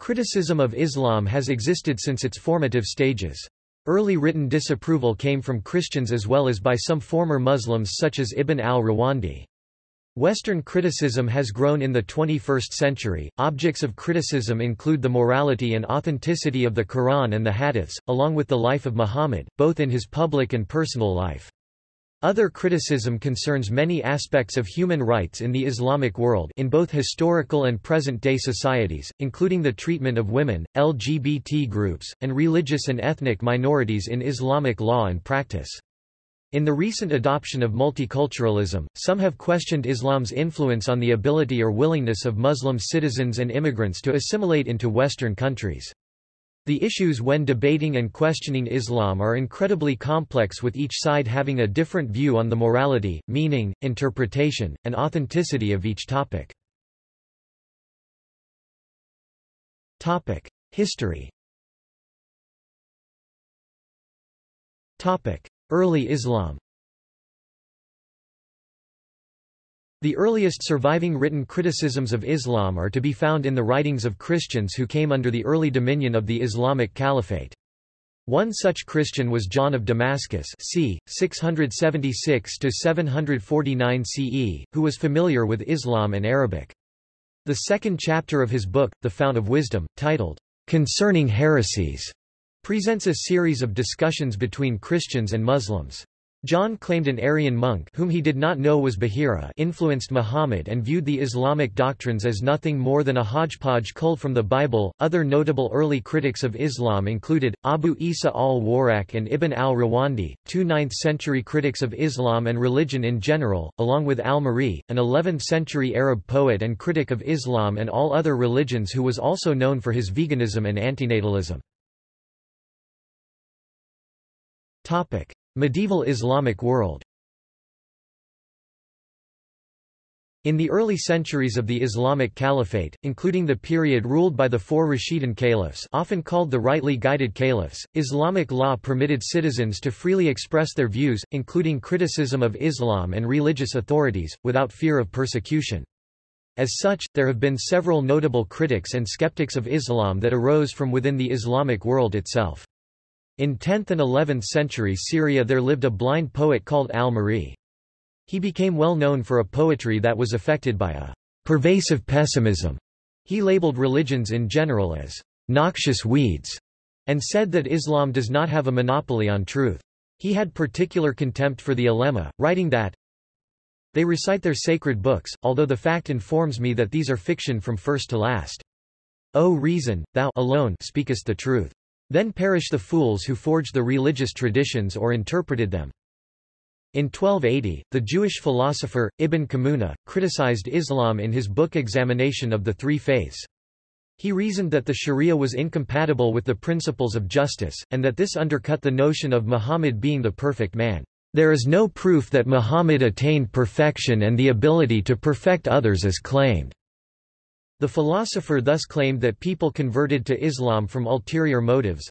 Criticism of Islam has existed since its formative stages. Early written disapproval came from Christians as well as by some former Muslims such as Ibn al-Rawandi. Western criticism has grown in the 21st century. Objects of criticism include the morality and authenticity of the Quran and the Hadiths, along with the life of Muhammad, both in his public and personal life. Other criticism concerns many aspects of human rights in the Islamic world in both historical and present-day societies, including the treatment of women, LGBT groups, and religious and ethnic minorities in Islamic law and practice. In the recent adoption of multiculturalism, some have questioned Islam's influence on the ability or willingness of Muslim citizens and immigrants to assimilate into Western countries. The issues when debating and questioning Islam are incredibly complex with each side having a different view on the morality, meaning, interpretation, and authenticity of each topic. Topic: History Topic: Early Islam The earliest surviving written criticisms of Islam are to be found in the writings of Christians who came under the early dominion of the Islamic Caliphate. One such Christian was John of Damascus c. 676–749 CE, who was familiar with Islam and Arabic. The second chapter of his book, The Fount of Wisdom, titled, Concerning Heresies, presents a series of discussions between Christians and Muslims. John claimed an Arian monk whom he did not know was Bahira influenced Muhammad and viewed the Islamic doctrines as nothing more than a hodgepodge culled from the Bible. Other notable early critics of Islam included Abu Isa al-Warraq and Ibn al-Rawandi, two 9th-century critics of Islam and religion in general, along with al-Ma'arri, an 11th-century Arab poet and critic of Islam and all other religions who was also known for his veganism and antinatalism. Medieval Islamic world. In the early centuries of the Islamic Caliphate, including the period ruled by the four Rashidun caliphs often called the rightly guided caliphs, Islamic law permitted citizens to freely express their views, including criticism of Islam and religious authorities, without fear of persecution. As such, there have been several notable critics and skeptics of Islam that arose from within the Islamic world itself. In 10th and 11th century Syria there lived a blind poet called al-Ma'arri. He became well known for a poetry that was affected by a pervasive pessimism. He labeled religions in general as noxious weeds, and said that Islam does not have a monopoly on truth. He had particular contempt for the ulema, writing that, They recite their sacred books, although the fact informs me that these are fiction from first to last. O reason, thou alone speakest the truth. Then perish the fools who forged the religious traditions or interpreted them. In 1280, the Jewish philosopher, Ibn Kammuna, criticized Islam in his book Examination of the Three Faiths. He reasoned that the Sharia was incompatible with the principles of justice, and that this undercut the notion of Muhammad being the perfect man. There is no proof that Muhammad attained perfection and the ability to perfect others as claimed. The philosopher thus claimed that people converted to Islam from ulterior motives.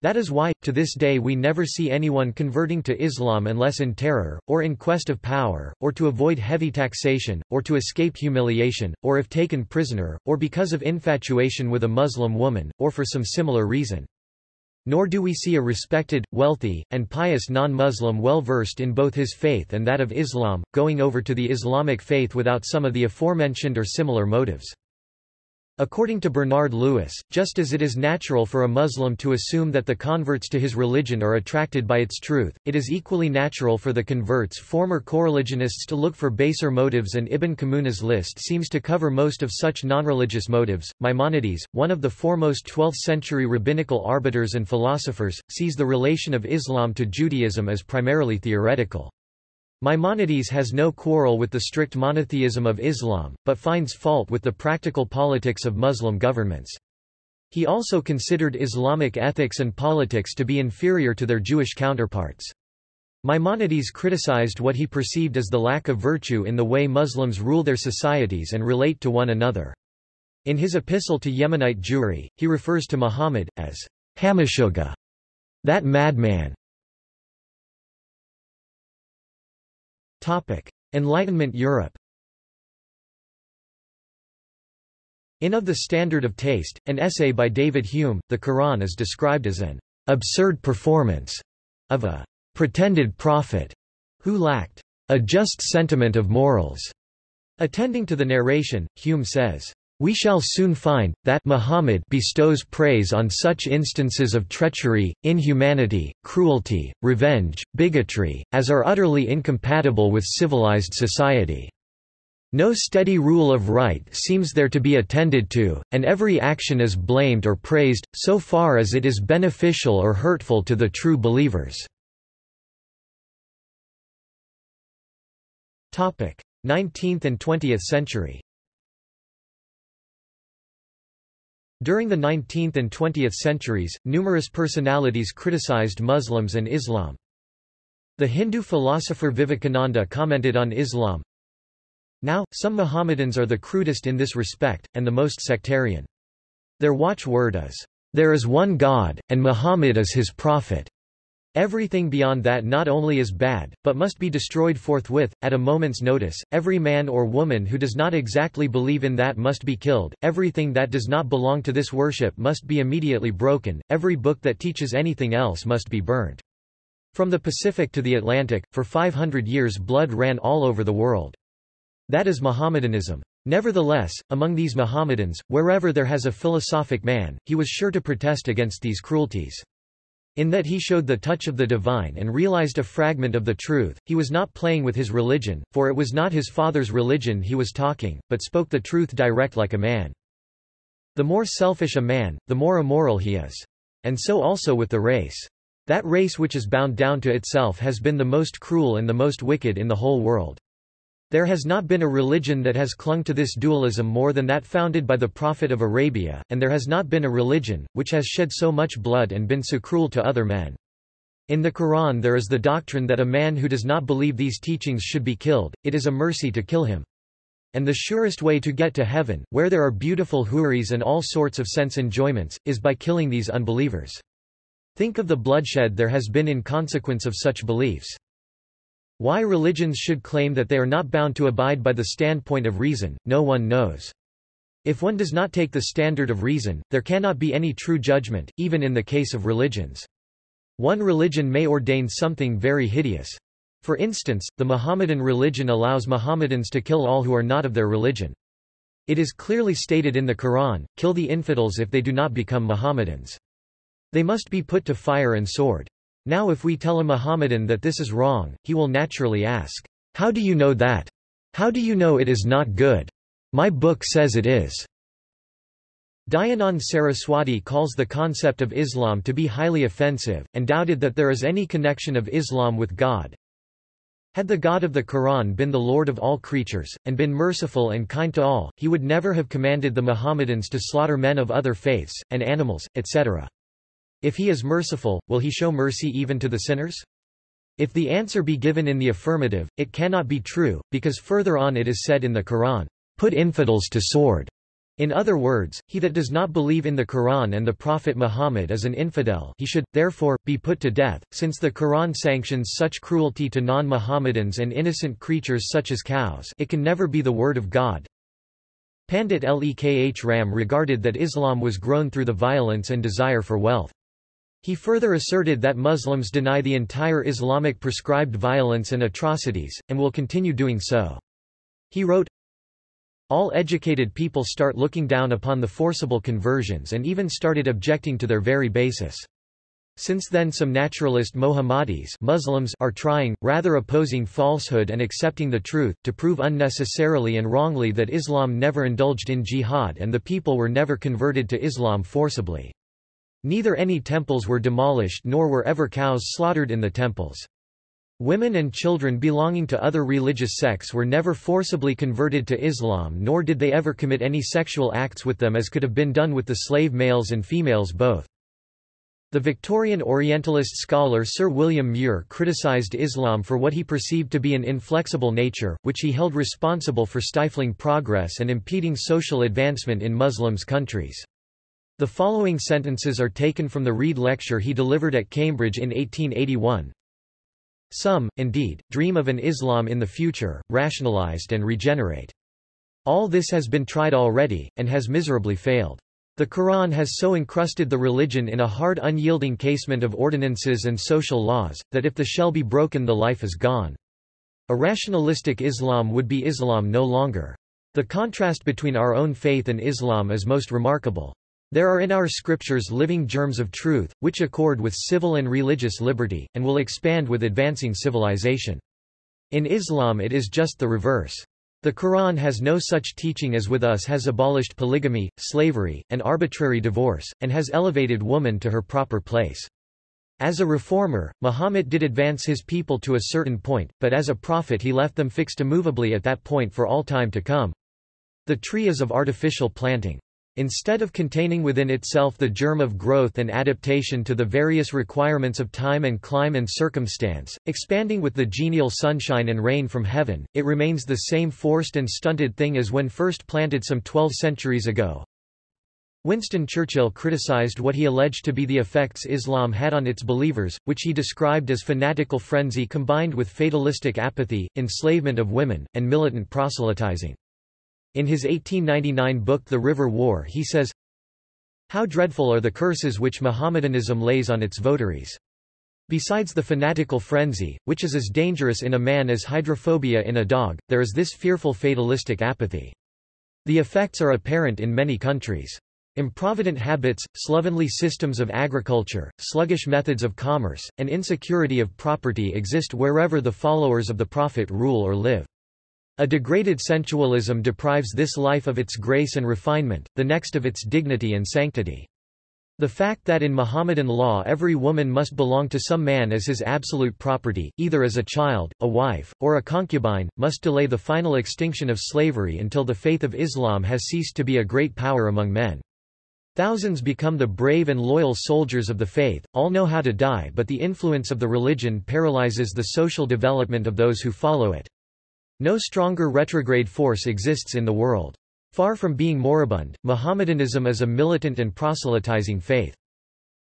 That is why, to this day we never see anyone converting to Islam unless in terror, or in quest of power, or to avoid heavy taxation, or to escape humiliation, or if taken prisoner, or because of infatuation with a Muslim woman, or for some similar reason. Nor do we see a respected, wealthy, and pious non-Muslim well-versed in both his faith and that of Islam, going over to the Islamic faith without some of the aforementioned or similar motives. According to Bernard Lewis, just as it is natural for a Muslim to assume that the converts to his religion are attracted by its truth, it is equally natural for the converts' former coreligionists to look for baser motives and Ibn Kammuna's list seems to cover most of such non-religious motives. Maimonides, one of the foremost 12th-century rabbinical arbiters and philosophers, sees the relation of Islam to Judaism as primarily theoretical. Maimonides has no quarrel with the strict monotheism of Islam, but finds fault with the practical politics of Muslim governments. He also considered Islamic ethics and politics to be inferior to their Jewish counterparts. Maimonides criticized what he perceived as the lack of virtue in the way Muslims rule their societies and relate to one another. In his epistle to Yemenite Jewry, he refers to Muhammad, as Hamashuga, that madman. Topic: Enlightenment Europe. In Of the Standard of Taste, an essay by David Hume, the Quran is described as an absurd performance of a pretended prophet who lacked a just sentiment of morals. Attending to the narration, Hume says, we shall soon find, that Muhammad bestows praise on such instances of treachery, inhumanity, cruelty, revenge, bigotry, as are utterly incompatible with civilized society. No steady rule of right seems there to be attended to, and every action is blamed or praised, so far as it is beneficial or hurtful to the true believers. 19th and 20th century During the 19th and 20th centuries, numerous personalities criticized Muslims and Islam. The Hindu philosopher Vivekananda commented on Islam, Now, some Mohammedans are the crudest in this respect, and the most sectarian. Their watchword is, There is one God, and Muhammad is his prophet. Everything beyond that not only is bad, but must be destroyed forthwith, at a moment's notice. Every man or woman who does not exactly believe in that must be killed. Everything that does not belong to this worship must be immediately broken. Every book that teaches anything else must be burnt. From the Pacific to the Atlantic, for 500 years blood ran all over the world. That is Mohammedanism. Nevertheless, among these Mohammedans, wherever there has a philosophic man, he was sure to protest against these cruelties. In that he showed the touch of the divine and realized a fragment of the truth, he was not playing with his religion, for it was not his father's religion he was talking, but spoke the truth direct like a man. The more selfish a man, the more immoral he is. And so also with the race. That race which is bound down to itself has been the most cruel and the most wicked in the whole world. There has not been a religion that has clung to this dualism more than that founded by the Prophet of Arabia, and there has not been a religion, which has shed so much blood and been so cruel to other men. In the Quran there is the doctrine that a man who does not believe these teachings should be killed, it is a mercy to kill him. And the surest way to get to heaven, where there are beautiful houris and all sorts of sense enjoyments, is by killing these unbelievers. Think of the bloodshed there has been in consequence of such beliefs. Why religions should claim that they are not bound to abide by the standpoint of reason, no one knows. If one does not take the standard of reason, there cannot be any true judgment, even in the case of religions. One religion may ordain something very hideous. For instance, the Mohammedan religion allows Mohammedans to kill all who are not of their religion. It is clearly stated in the Quran, kill the infidels if they do not become Mohammedans. They must be put to fire and sword. Now if we tell a Mohammedan that this is wrong, he will naturally ask, How do you know that? How do you know it is not good? My book says it is. Dayanand Saraswati calls the concept of Islam to be highly offensive, and doubted that there is any connection of Islam with God. Had the God of the Quran been the Lord of all creatures, and been merciful and kind to all, he would never have commanded the Mohammedans to slaughter men of other faiths, and animals, etc. If he is merciful, will he show mercy even to the sinners? If the answer be given in the affirmative, it cannot be true, because further on it is said in the Quran, Put infidels to sword. In other words, he that does not believe in the Quran and the Prophet Muhammad is an infidel he should, therefore, be put to death, since the Quran sanctions such cruelty to non-Mohammedans and innocent creatures such as cows it can never be the word of God. Pandit Lekh Ram regarded that Islam was grown through the violence and desire for wealth. He further asserted that Muslims deny the entire Islamic prescribed violence and atrocities, and will continue doing so. He wrote, All educated people start looking down upon the forcible conversions and even started objecting to their very basis. Since then some naturalist Mohammadis Muslims are trying, rather opposing falsehood and accepting the truth, to prove unnecessarily and wrongly that Islam never indulged in jihad and the people were never converted to Islam forcibly. Neither any temples were demolished nor were ever cows slaughtered in the temples. Women and children belonging to other religious sects were never forcibly converted to Islam nor did they ever commit any sexual acts with them as could have been done with the slave males and females both. The Victorian Orientalist scholar Sir William Muir criticized Islam for what he perceived to be an inflexible nature, which he held responsible for stifling progress and impeding social advancement in Muslims countries. The following sentences are taken from the Rede lecture he delivered at Cambridge in 1881. Some, indeed, dream of an Islam in the future, rationalized and regenerate. All this has been tried already, and has miserably failed. The Quran has so encrusted the religion in a hard unyielding casement of ordinances and social laws, that if the shell be broken the life is gone. A rationalistic Islam would be Islam no longer. The contrast between our own faith and Islam is most remarkable. There are in our scriptures living germs of truth, which accord with civil and religious liberty, and will expand with advancing civilization. In Islam it is just the reverse. The Quran has no such teaching as with us has abolished polygamy, slavery, and arbitrary divorce, and has elevated woman to her proper place. As a reformer, Muhammad did advance his people to a certain point, but as a prophet he left them fixed immovably at that point for all time to come. The tree is of artificial planting. Instead of containing within itself the germ of growth and adaptation to the various requirements of time and clime and circumstance, expanding with the genial sunshine and rain from heaven, it remains the same forced and stunted thing as when first planted some 12 centuries ago. Winston Churchill criticized what he alleged to be the effects Islam had on its believers, which he described as fanatical frenzy combined with fatalistic apathy, enslavement of women, and militant proselytizing. In his 1899 book The River War he says, How dreadful are the curses which Mohammedanism lays on its votaries. Besides the fanatical frenzy, which is as dangerous in a man as hydrophobia in a dog, there is this fearful fatalistic apathy. The effects are apparent in many countries. Improvident habits, slovenly systems of agriculture, sluggish methods of commerce, and insecurity of property exist wherever the followers of the Prophet rule or live. A degraded sensualism deprives this life of its grace and refinement, the next of its dignity and sanctity. The fact that in Mohammedan law every woman must belong to some man as his absolute property, either as a child, a wife, or a concubine, must delay the final extinction of slavery until the faith of Islam has ceased to be a great power among men. Thousands become the brave and loyal soldiers of the faith, all know how to die but the influence of the religion paralyzes the social development of those who follow it. No stronger retrograde force exists in the world. Far from being moribund, Mohammedanism is a militant and proselytizing faith.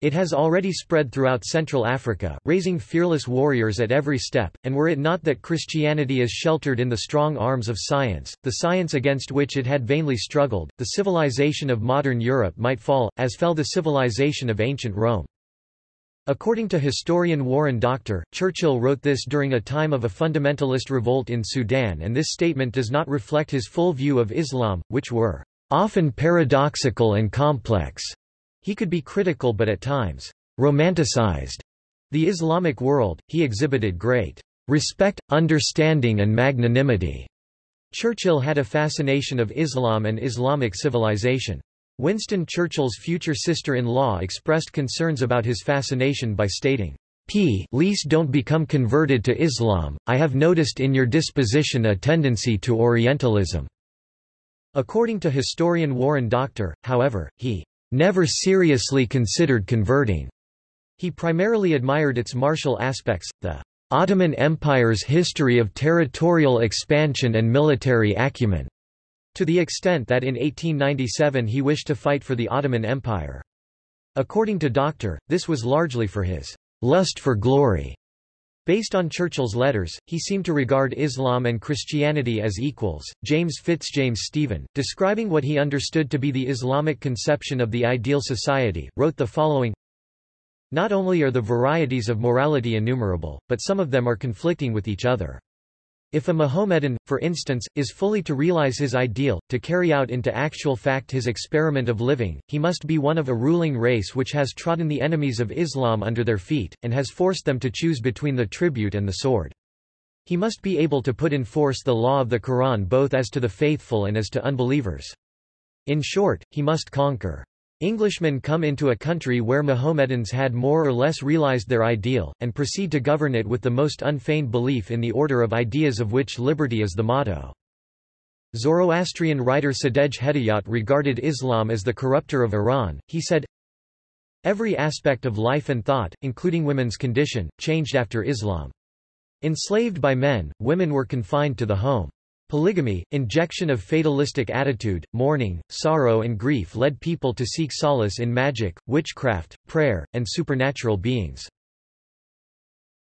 It has already spread throughout Central Africa, raising fearless warriors at every step, and were it not that Christianity is sheltered in the strong arms of science, the science against which it had vainly struggled, the civilization of modern Europe might fall, as fell the civilization of ancient Rome. According to historian Warren Dockter, Churchill wrote this during a time of a fundamentalist revolt in Sudan and this statement does not reflect his full view of Islam, which were often paradoxical and complex. He could be critical but at times romanticized the Islamic world, he exhibited great respect, understanding and magnanimity. Churchill had a fascination of Islam and Islamic civilization. Winston Churchill's future sister-in-law expressed concerns about his fascination by stating, P. Least don't become converted to Islam, I have noticed in your disposition a tendency to Orientalism." According to historian Warren Dockter, however, he never seriously considered converting. He primarily admired its martial aspects, the Ottoman Empire's history of territorial expansion and military acumen, to the extent that in 1897 he wished to fight for the Ottoman Empire. According to Dockter, this was largely for his lust for glory. Based on Churchill's letters, he seemed to regard Islam and Christianity as equals. James Fitzjames Stephen, describing what he understood to be the Islamic conception of the ideal society, wrote the following Not only are the varieties of morality innumerable, but some of them are conflicting with each other. If a Mohammedan, for instance, is fully to realize his ideal, to carry out into actual fact his experiment of living, he must be one of a ruling race which has trodden the enemies of Islam under their feet, and has forced them to choose between the tribute and the sword. He must be able to put in force the law of the Quran both as to the faithful and as to unbelievers. In short, he must conquer. Englishmen come into a country where Mohammedans had more or less realized their ideal, and proceed to govern it with the most unfeigned belief in the order of ideas of which liberty is the motto. Zoroastrian writer Sadegh Hedayat regarded Islam as the corrupter of Iran, he said, Every aspect of life and thought, including women's condition, changed after Islam. Enslaved by men, women were confined to the home. Polygamy, injection of fatalistic attitude, mourning, sorrow and grief led people to seek solace in magic, witchcraft, prayer, and supernatural beings.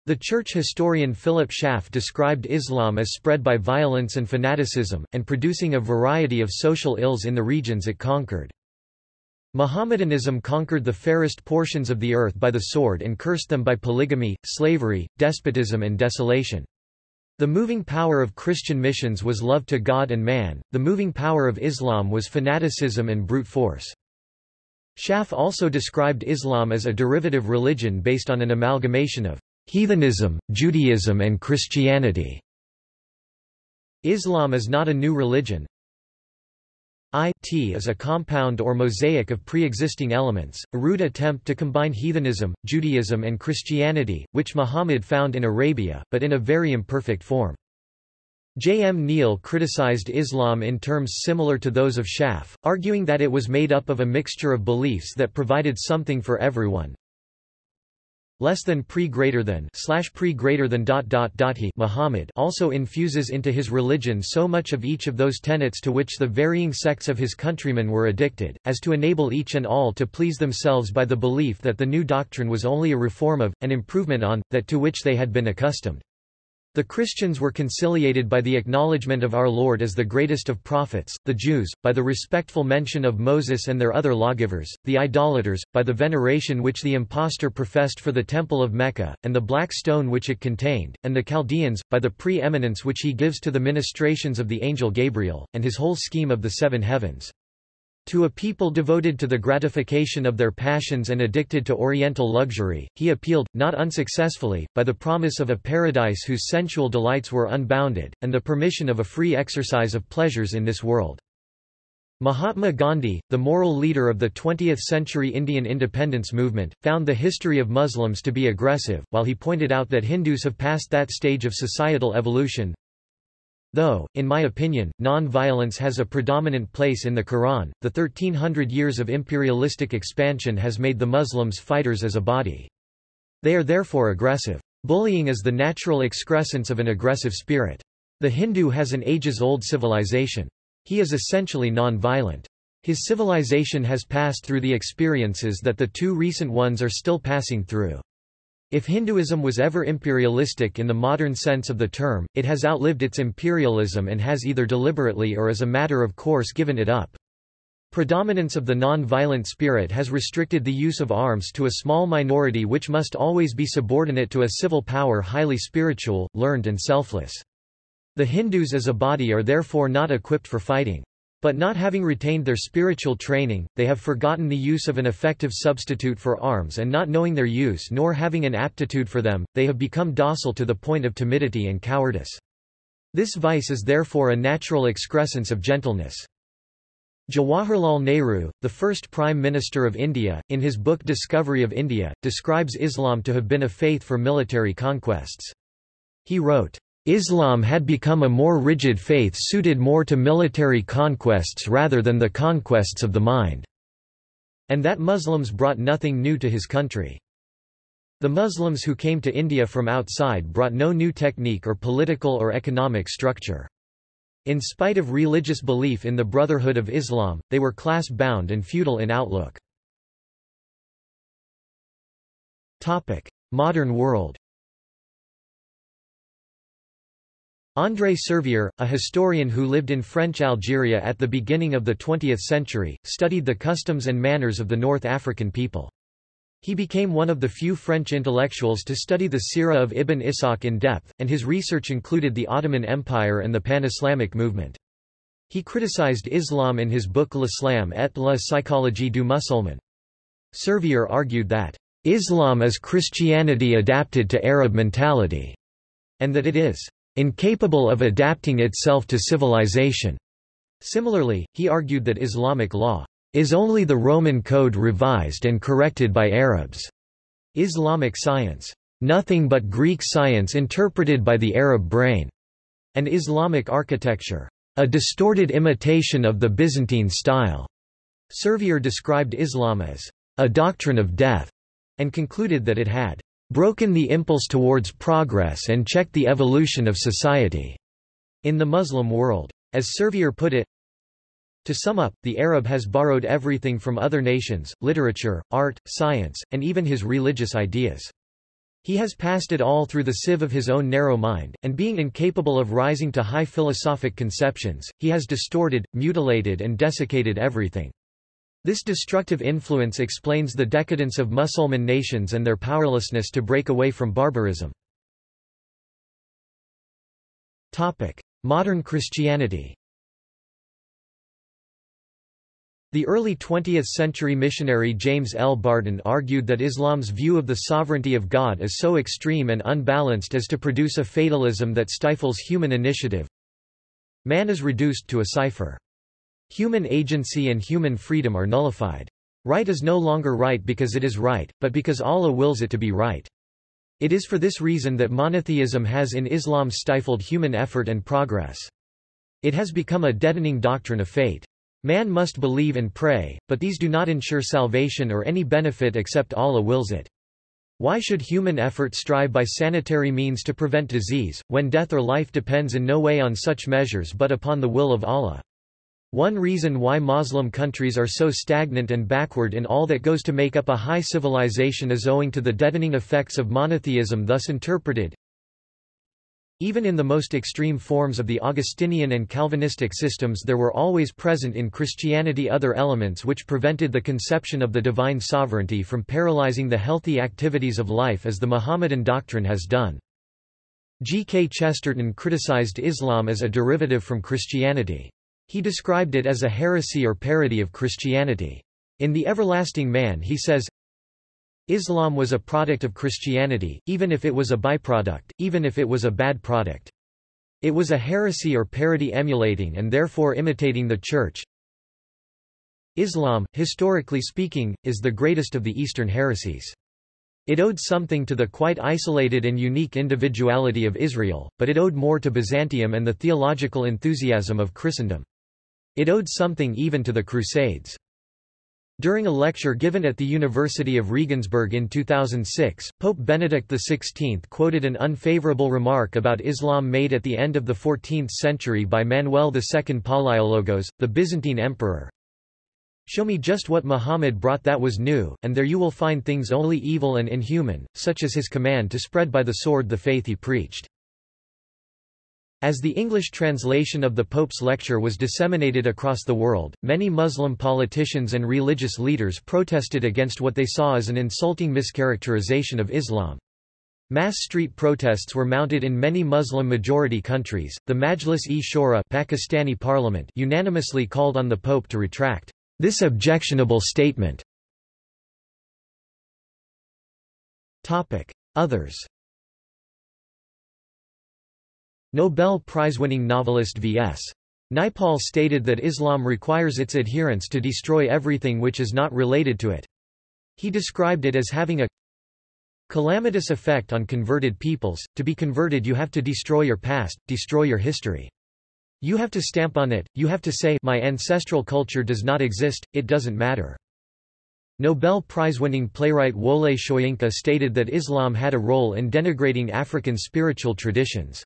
The church historian Philip Schaff described Islam as spread by violence and fanaticism, and producing a variety of social ills in the regions it conquered. Mohammedanism conquered the fairest portions of the earth by the sword and cursed them by polygamy, slavery, despotism and desolation. The moving power of Christian missions was love to God and man, the moving power of Islam was fanaticism and brute force. Schaff also described Islam as a derivative religion based on an amalgamation of heathenism, Judaism and Christianity. Islam is not a new religion. It is a compound or mosaic of pre-existing elements, a rude attempt to combine heathenism, Judaism and Christianity, which Muhammad found in Arabia, but in a very imperfect form. J. M. Neale criticized Islam in terms similar to those of Schaff, arguing that it was made up of a mixture of beliefs that provided something for everyone, less than pre greater than slash pre greater than dot dot dot he Muhammad also infuses into his religion so much of each of those tenets to which the varying sects of his countrymen were addicted, as to enable each and all to please themselves by the belief that the new doctrine was only a reform of, an improvement on, that to which they had been accustomed. The Christians were conciliated by the acknowledgement of our Lord as the greatest of prophets, the Jews, by the respectful mention of Moses and their other lawgivers, the idolaters, by the veneration which the impostor professed for the Temple of Mecca, and the black stone which it contained, and the Chaldeans, by the pre-eminence which he gives to the ministrations of the angel Gabriel, and his whole scheme of the seven heavens. To a people devoted to the gratification of their passions and addicted to oriental luxury, he appealed, not unsuccessfully, by the promise of a paradise whose sensual delights were unbounded, and the permission of a free exercise of pleasures in this world. Mahatma Gandhi, the moral leader of the 20th-century Indian independence movement, found the history of Muslims to be aggressive, while he pointed out that Hindus have passed that stage of societal evolution, Though, in my opinion, non-violence has a predominant place in the Quran, the 1300 years of imperialistic expansion has made the Muslims fighters as a body. They are therefore aggressive. Bullying is the natural excrescence of an aggressive spirit. The Hindu has an ages-old civilization. He is essentially non-violent. His civilization has passed through the experiences that the two recent ones are still passing through. If Hinduism was ever imperialistic in the modern sense of the term, it has outlived its imperialism and has either deliberately or as a matter of course given it up. Predominance of the non-violent spirit has restricted the use of arms to a small minority which must always be subordinate to a civil power highly spiritual, learned and selfless. The Hindus as a body are therefore not equipped for fighting. But not having retained their spiritual training, they have forgotten the use of an effective substitute for arms and not knowing their use nor having an aptitude for them, they have become docile to the point of timidity and cowardice. This vice is therefore a natural excrescence of gentleness. Jawaharlal Nehru, the first Prime Minister of India, in his book Discovery of India, describes Islam to have been a faith for military conquests. He wrote, Islam had become a more rigid faith suited more to military conquests rather than the conquests of the mind, and that Muslims brought nothing new to his country. The Muslims who came to India from outside brought no new technique or political or economic structure. In spite of religious belief in the Brotherhood of Islam, they were class-bound and feudal in outlook. Modern world André Servier, a historian who lived in French Algeria at the beginning of the 20th century, studied the customs and manners of the North African people. He became one of the few French intellectuals to study the Sirah of Ibn Ishaq in depth, and his research included the Ottoman Empire and the Pan-Islamic movement. He criticized Islam in his book L'Islam et la psychologie du musulman. Servier argued that, "...Islam is Christianity adapted to Arab mentality," and that it is incapable of adapting itself to civilization. Similarly, he argued that Islamic law is only the Roman code revised and corrected by Arabs. Islamic science, nothing but Greek science interpreted by the Arab brain, and Islamic architecture, a distorted imitation of the Byzantine style. Servier described Islam as a doctrine of death, and concluded that it had broken the impulse towards progress and checked the evolution of society in the Muslim world. As Servier put it, to sum up, the Arab has borrowed everything from other nations, literature, art, science, and even his religious ideas. He has passed it all through the sieve of his own narrow mind, and being incapable of rising to high philosophic conceptions, he has distorted, mutilated and desiccated everything. This destructive influence explains the decadence of Musulman nations and their powerlessness to break away from barbarism. Modern Christianity The early 20th-century missionary James L. Barton argued that Islam's view of the sovereignty of God is so extreme and unbalanced as to produce a fatalism that stifles human initiative. Man is reduced to a cipher. Human agency and human freedom are nullified. Right is no longer right because it is right, but because Allah wills it to be right. It is for this reason that monotheism has in Islam stifled human effort and progress. It has become a deadening doctrine of fate. Man must believe and pray, but these do not ensure salvation or any benefit except Allah wills it. Why should human effort strive by sanitary means to prevent disease, when death or life depends in no way on such measures but upon the will of Allah? One reason why Muslim countries are so stagnant and backward in all that goes to make up a high civilization is owing to the deadening effects of monotheism thus interpreted, even in the most extreme forms of the Augustinian and Calvinistic systems there were always present in Christianity other elements which prevented the conception of the divine sovereignty from paralyzing the healthy activities of life as the Mohammedan doctrine has done. G. K. Chesterton criticized Islam as a derivative from Christianity. He described it as a heresy or parody of Christianity. In The Everlasting Man he says, Islam was a product of Christianity, even if it was a byproduct, even if it was a bad product. It was a heresy or parody emulating and therefore imitating the Church. Islam, historically speaking, is the greatest of the Eastern heresies. It owed something to the quite isolated and unique individuality of Israel, but it owed more to Byzantium and the theological enthusiasm of Christendom. It owed something even to the Crusades. During a lecture given at the University of Regensburg in 2006, Pope Benedict XVI quoted an unfavorable remark about Islam made at the end of the 14th century by Manuel II Palaiologos, the Byzantine emperor. Show me just what Muhammad brought that was new, and there you will find things only evil and inhuman, such as his command to spread by the sword the faith he preached. As the English translation of the Pope's lecture was disseminated across the world, many Muslim politicians and religious leaders protested against what they saw as an insulting mischaracterization of Islam. Mass street protests were mounted in many Muslim-majority countries. The Majlis-e-Shura Pakistani parliament unanimously called on the Pope to retract this objectionable statement. Topic: Others Nobel Prize-winning novelist V.S. Naipaul stated that Islam requires its adherents to destroy everything which is not related to it. He described it as having a calamitous effect on converted peoples. To be converted you have to destroy your past, destroy your history. You have to stamp on it, you have to say my ancestral culture does not exist, it doesn't matter. Nobel Prize-winning playwright Wole Soyinka stated that Islam had a role in denigrating African spiritual traditions.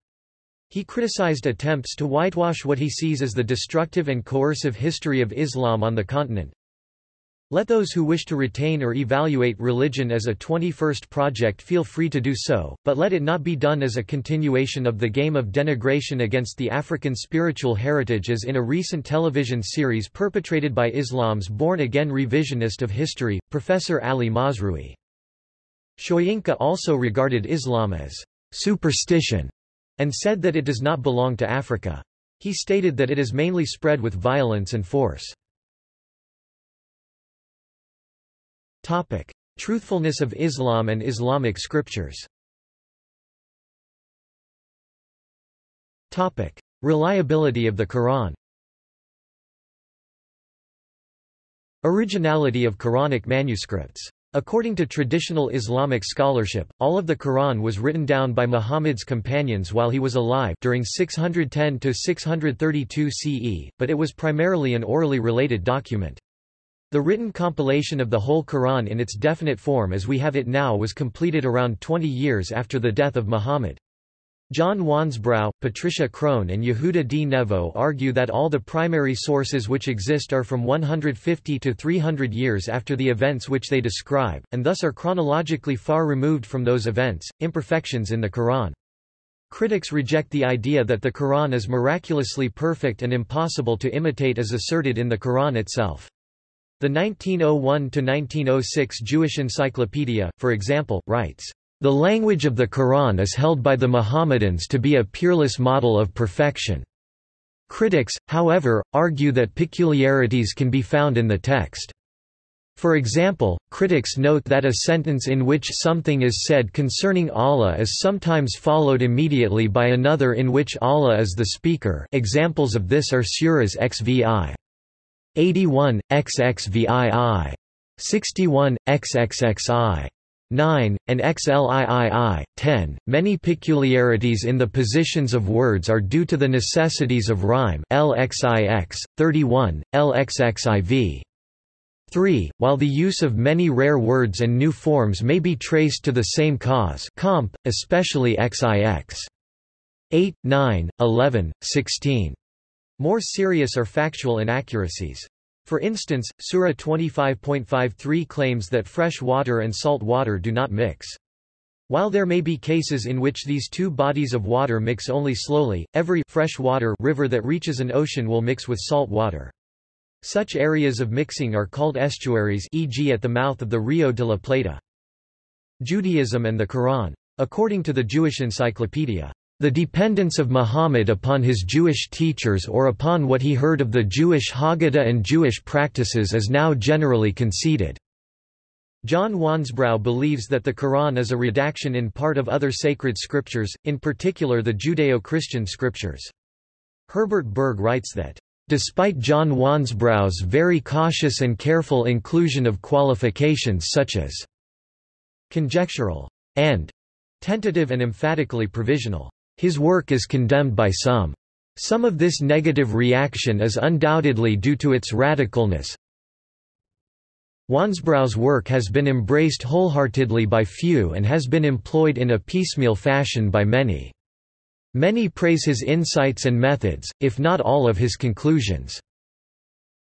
He criticized attempts to whitewash what he sees as the destructive and coercive history of Islam on the continent. Let those who wish to retain or evaluate religion as a 21st project feel free to do so, but let it not be done as a continuation of the game of denigration against the African spiritual heritage as in a recent television series perpetrated by Islam's born-again revisionist of history, Professor Ali Mazrui. Soyinka also regarded Islam as superstition and said that it does not belong to Africa. He stated that it is mainly spread with violence and force. Topic. Truthfulness of Islam and Islamic scriptures Topic. Reliability of the Quran Originality of Quranic manuscripts According to traditional Islamic scholarship, all of the Quran was written down by Muhammad's companions while he was alive during 610–632 CE, but it was primarily an orally related document. The written compilation of the whole Quran in its definite form as we have it now was completed around 20 years after the death of Muhammad. John Wansbrough, Patricia Crone and Yehuda D. Nevo argue that all the primary sources which exist are from 150 to 300 years after the events which they describe, and thus are chronologically far removed from those events, imperfections in the Quran. Critics reject the idea that the Quran is miraculously perfect and impossible to imitate as asserted in the Quran itself. The 1901–1906 Jewish Encyclopedia, for example, writes, the language of the Quran is held by the Mohammedans to be a peerless model of perfection. Critics, however, argue that peculiarities can be found in the text. For example, critics note that a sentence in which something is said concerning Allah is sometimes followed immediately by another in which Allah is the speaker examples of this are Suras XVI. 81, XXVII. 61, XXXI. 9, and XLIII, 10. Many peculiarities in the positions of words are due to the necessities of rhyme LXIX, 31, LXXIV. 3. While the use of many rare words and new forms may be traced to the same cause comp, especially XIX. 8, 9, 11, 16. More serious or factual inaccuracies. For instance, Surah 25.53 claims that fresh water and salt water do not mix. While there may be cases in which these two bodies of water mix only slowly, every fresh water river that reaches an ocean will mix with salt water. Such areas of mixing are called estuaries e.g. at the mouth of the Rio de la Plata. Judaism and the Quran. According to the Jewish Encyclopedia, the dependence of Muhammad upon his Jewish teachers or upon what he heard of the Jewish Haggadah and Jewish practices is now generally conceded. John Wansbrough believes that the Quran is a redaction in part of other sacred scriptures, in particular the Judeo-Christian scriptures. Herbert Berg writes that, "...despite John Wansbrough's very cautious and careful inclusion of qualifications such as conjectural and tentative and emphatically provisional his work is condemned by some. Some of this negative reaction is undoubtedly due to its radicalness. Wansbrough's work has been embraced wholeheartedly by few and has been employed in a piecemeal fashion by many. Many praise his insights and methods, if not all of his conclusions.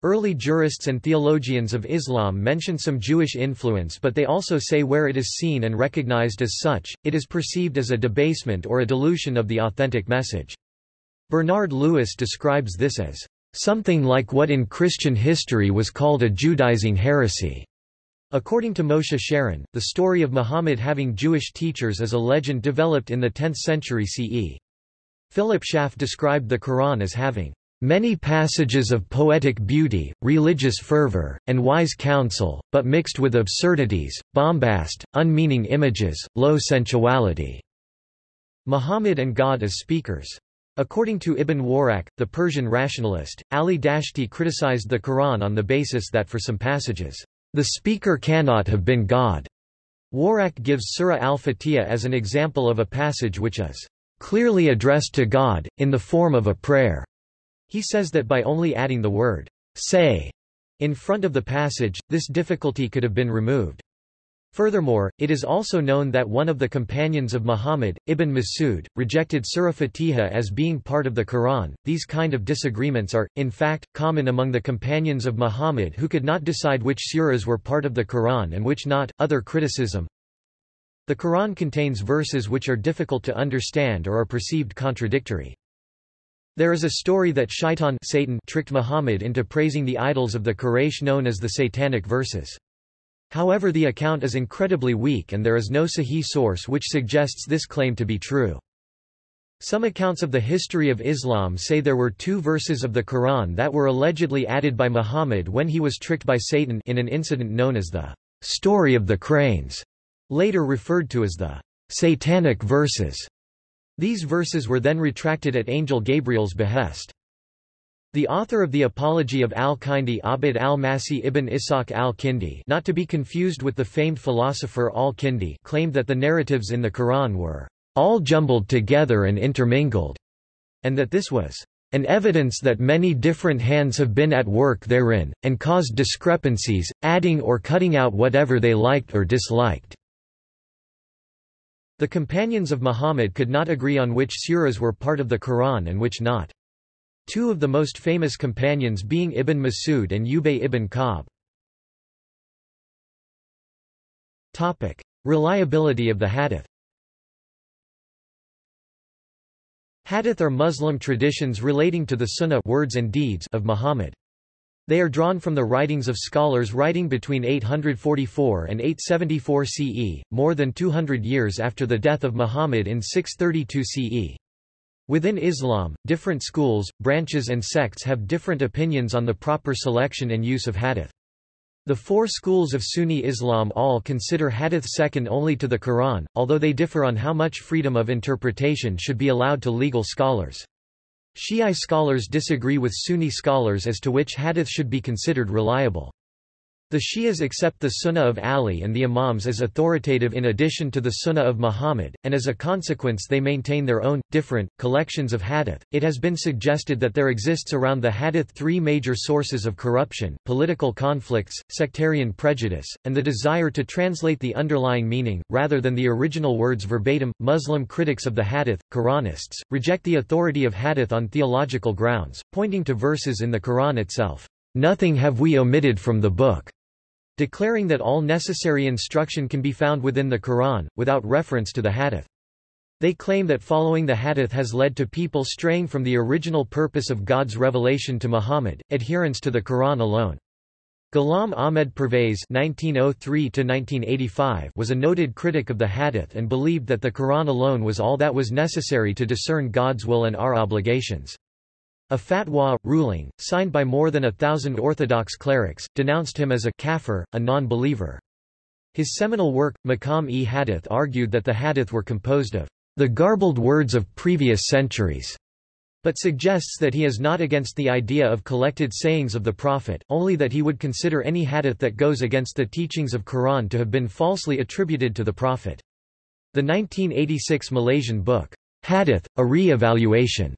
Early jurists and theologians of Islam mention some Jewish influence but they also say where it is seen and recognized as such, it is perceived as a debasement or a dilution of the authentic message. Bernard Lewis describes this as something like what in Christian history was called a Judaizing heresy. According to Moshe Sharon, the story of Muhammad having Jewish teachers is a legend developed in the 10th century CE. Philip Schaff described the Quran as having Many passages of poetic beauty, religious fervor, and wise counsel, but mixed with absurdities, bombast, unmeaning images, low sensuality. Muhammad and God as speakers. According to Ibn Warraq, the Persian rationalist, Ali Dashti criticized the Quran on the basis that for some passages, the speaker cannot have been God. Warraq gives Surah al-Fatiha as an example of a passage which is clearly addressed to God, in the form of a prayer. He says that by only adding the word, say, in front of the passage, this difficulty could have been removed. Furthermore, it is also known that one of the companions of Muhammad, Ibn Masud, rejected Surah Fatiha as being part of the Quran. These kind of disagreements are, in fact, common among the companions of Muhammad who could not decide which surahs were part of the Quran and which not. Other criticism The Quran contains verses which are difficult to understand or are perceived contradictory. There is a story that Shaitan Satan tricked Muhammad into praising the idols of the Quraysh known as the Satanic verses. However the account is incredibly weak and there is no Sahih source which suggests this claim to be true. Some accounts of the history of Islam say there were two verses of the Quran that were allegedly added by Muhammad when he was tricked by Satan in an incident known as the story of the cranes, later referred to as the satanic verses. These verses were then retracted at Angel Gabriel's behest. The author of the Apology of al-Kindi Abd al-Masih ibn Ishaq al-Kindi not to be confused with the famed philosopher al-Kindi claimed that the narratives in the Quran were all jumbled together and intermingled, and that this was an evidence that many different hands have been at work therein, and caused discrepancies, adding or cutting out whatever they liked or disliked. The companions of Muhammad could not agree on which surahs were part of the Quran and which not. Two of the most famous companions being Ibn Masud and Ubay ibn Ka'b. Reliability of the hadith. Hadith are Muslim traditions relating to the Sunnah words and deeds of Muhammad. They are drawn from the writings of scholars writing between 844 and 874 CE, more than 200 years after the death of Muhammad in 632 CE. Within Islam, different schools, branches and sects have different opinions on the proper selection and use of hadith. The four schools of Sunni Islam all consider hadith second only to the Quran, although they differ on how much freedom of interpretation should be allowed to legal scholars. Shi'i scholars disagree with Sunni scholars as to which hadith should be considered reliable. The Shias accept the Sunnah of Ali and the Imams as authoritative in addition to the Sunnah of Muhammad, and as a consequence they maintain their own, different, collections of hadith. It has been suggested that there exists around the hadith three major sources of corruption, political conflicts, sectarian prejudice, and the desire to translate the underlying meaning, rather than the original words verbatim. Muslim critics of the hadith, Quranists, reject the authority of hadith on theological grounds, pointing to verses in the Quran itself. Nothing have we omitted from the book declaring that all necessary instruction can be found within the Quran, without reference to the hadith. They claim that following the hadith has led to people straying from the original purpose of God's revelation to Muhammad, adherence to the Quran alone. Ghulam Ahmed Pervez (1903–1985) was a noted critic of the Hadith and believed that the Quran alone was all that was necessary to discern God's will and our obligations. A fatwa, ruling, signed by more than a thousand Orthodox clerics, denounced him as a kafir, a non-believer. His seminal work, Maqam-e-Hadith argued that the hadith were composed of the garbled words of previous centuries, but suggests that he is not against the idea of collected sayings of the Prophet, only that he would consider any hadith that goes against the teachings of Quran to have been falsely attributed to the Prophet. The 1986 Malaysian book, Hadith, a Re-Evaluation,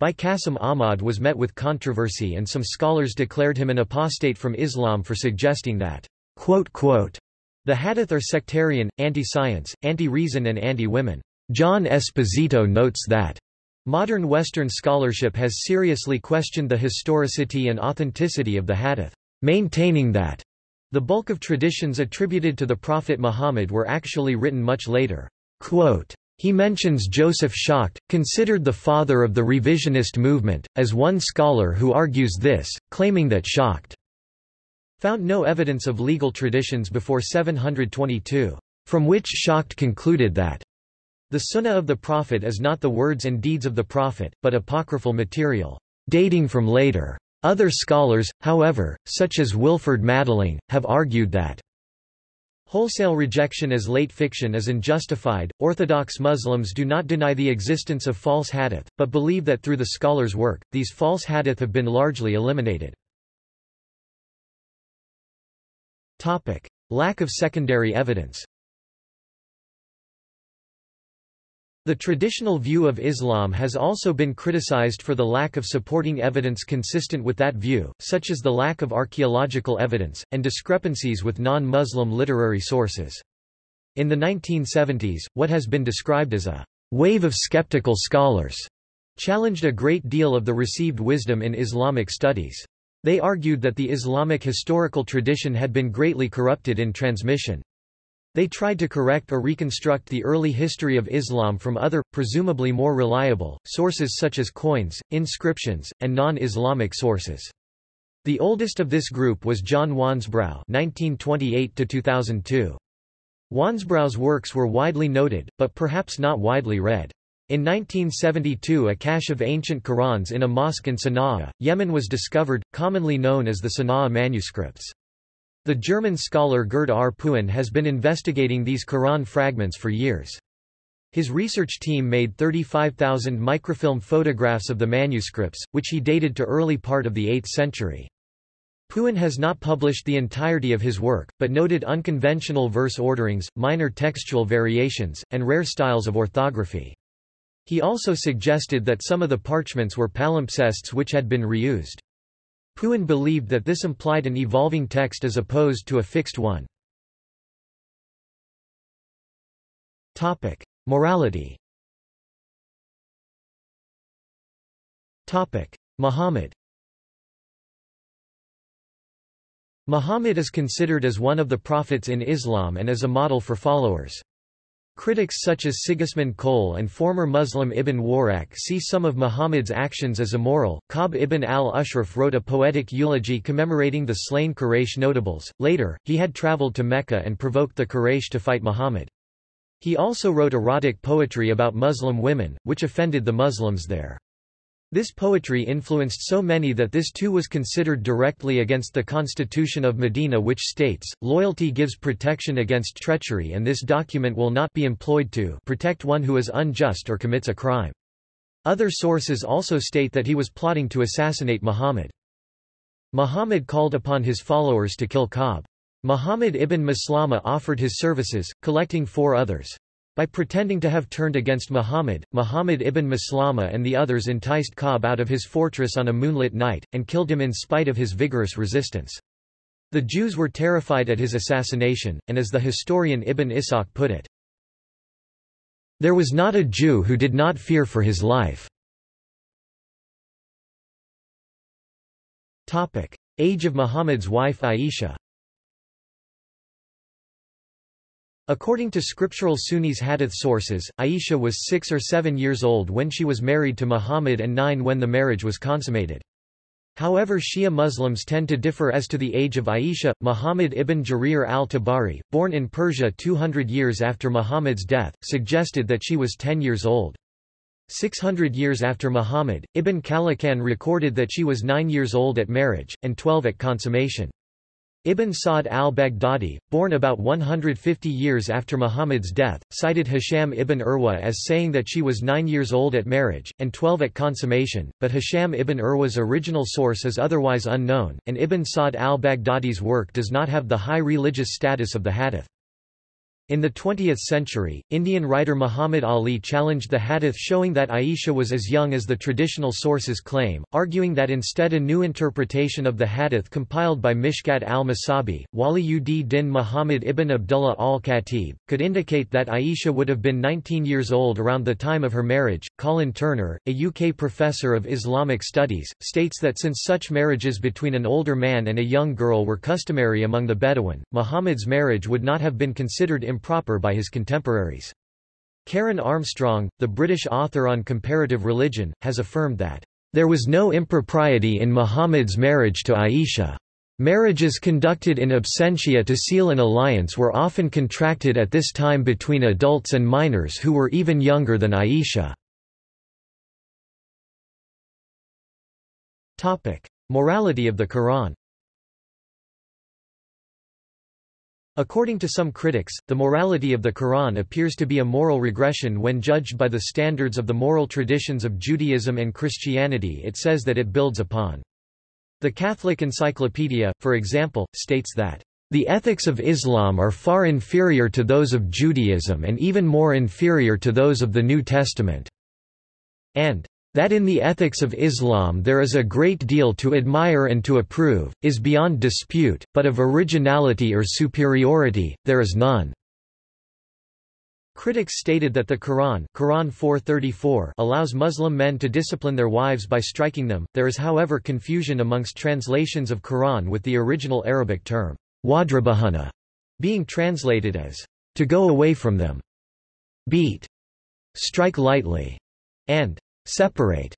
by Qasim Ahmad was met with controversy and some scholars declared him an apostate from Islam for suggesting that, quote, quote, the hadith are sectarian, anti-science, anti-reason and anti-women. John Esposito notes that modern Western scholarship has seriously questioned the historicity and authenticity of the hadith, maintaining that the bulk of traditions attributed to the Prophet Muhammad were actually written much later. Quote, he mentions Joseph Schacht, considered the father of the revisionist movement, as one scholar who argues this, claiming that Schacht found no evidence of legal traditions before 722, from which Schacht concluded that the Sunnah of the Prophet is not the words and deeds of the Prophet, but apocryphal material, dating from later. Other scholars, however, such as Wilferd Madelung, have argued that Wholesale rejection as late fiction is unjustified. Orthodox Muslims do not deny the existence of false hadith, but believe that through the scholar's work, these false hadith have been largely eliminated. Topic: Lack of secondary evidence. The traditional view of Islam has also been criticized for the lack of supporting evidence consistent with that view, such as the lack of archaeological evidence, and discrepancies with non-Muslim literary sources. In the 1970s, what has been described as a wave of skeptical scholars challenged a great deal of the received wisdom in Islamic studies. They argued that the Islamic historical tradition had been greatly corrupted in transmission. They tried to correct or reconstruct the early history of Islam from other, presumably more reliable, sources such as coins, inscriptions, and non-Islamic sources. The oldest of this group was John Wansbrough (1928–2002). Wansbrough's works were widely noted, but perhaps not widely read. In 1972 a cache of ancient Qurans in a mosque in Sana'a, Yemen was discovered, commonly known as the Sana'a manuscripts. The German scholar Gerd R. Puin has been investigating these Quran fragments for years. His research team made 35,000 microfilm photographs of the manuscripts, which he dated to early part of the 8th century. Puin has not published the entirety of his work, but noted unconventional verse orderings, minor textual variations, and rare styles of orthography. He also suggested that some of the parchments were palimpsests which had been reused. Puin believed that this implied an evolving text as opposed to a fixed one. Morality Muhammad Muhammad is considered as one of the prophets in Islam and as a model for followers. Critics such as Sigismund Koelle and former Muslim Ibn Warraq see some of Muhammad's actions as immoral. Ka'b ibn al-Ashraf wrote a poetic eulogy commemorating the slain Quraysh notables. Later, he had traveled to Mecca and provoked the Quraysh to fight Muhammad. He also wrote erotic poetry about Muslim women, which offended the Muslims there. This poetry influenced so many that this too was considered directly against the constitution of Medina which states, loyalty gives protection against treachery and this document will not be employed to protect one who is unjust or commits a crime. Other sources also state that he was plotting to assassinate Muhammad. Muhammad called upon his followers to kill Ka'b. Muhammad ibn Maslama offered his services, collecting four others. By pretending to have turned against Muhammad, Muhammad ibn Maslama and the others enticed Ka'b out of his fortress on a moonlit night, and killed him in spite of his vigorous resistance. The Jews were terrified at his assassination, and as the historian Ibn Ishaq put it, There was not a Jew who did not fear for his life. Age of Muhammad's wife Aisha According to scriptural Sunnis hadith sources, Aisha was six or seven years old when she was married to Muhammad and nine when the marriage was consummated. However Shia Muslims tend to differ as to the age of Aisha. Muhammad ibn Jarir al-Tabari, born in Persia 200 years after Muhammad's death, suggested that she was 10 years old. 600 years after Muhammad, Ibn Khallikan recorded that she was 9 years old at marriage, and 12 at consummation. Ibn Sa'd al-Baghdadi, born about 150 years after Muhammad's death, cited Hisham ibn Urwa as saying that she was nine years old at marriage, and 12 at consummation, but Hisham ibn Urwa's original source is otherwise unknown, and Ibn Sa'd al-Baghdadi's work does not have the high religious status of the hadith. In the 20th century, Indian writer Muhammad Ali challenged the hadith showing that Aisha was as young as the traditional sources claim, arguing that instead a new interpretation of the hadith compiled by Mishkat al-Masabih, Wali ud din Muhammad ibn Abdullah al-Khatib, could indicate that Aisha would have been 19 years old around the time of her marriage. Colin Turner, a UK professor of Islamic studies, states that since such marriages between an older man and a young girl were customary among the Bedouin, Muhammad's marriage would not have been considered improper by his contemporaries. Karen Armstrong, the British author on comparative religion, has affirmed that, "...there was no impropriety in Muhammad's marriage to Aisha. Marriages conducted in absentia to seal an alliance were often contracted at this time between adults and minors who were even younger than Aisha." Morality of the Quran According to some critics, the morality of the Quran appears to be a moral regression when judged by the standards of the moral traditions of Judaism and Christianity it says that it builds upon. The Catholic Encyclopedia, for example, states that, "...the ethics of Islam are far inferior to those of Judaism and even more inferior to those of the New Testament," and that in the ethics of Islam there is a great deal to admire and to approve, is beyond dispute, but of originality or superiority, there is none. Critics stated that the Quran, Quran 434 allows Muslim men to discipline their wives by striking them. There is however confusion amongst translations of Quran with the original Arabic term, wadrabahana, being translated as to go away from them, beat, strike lightly, and Separate.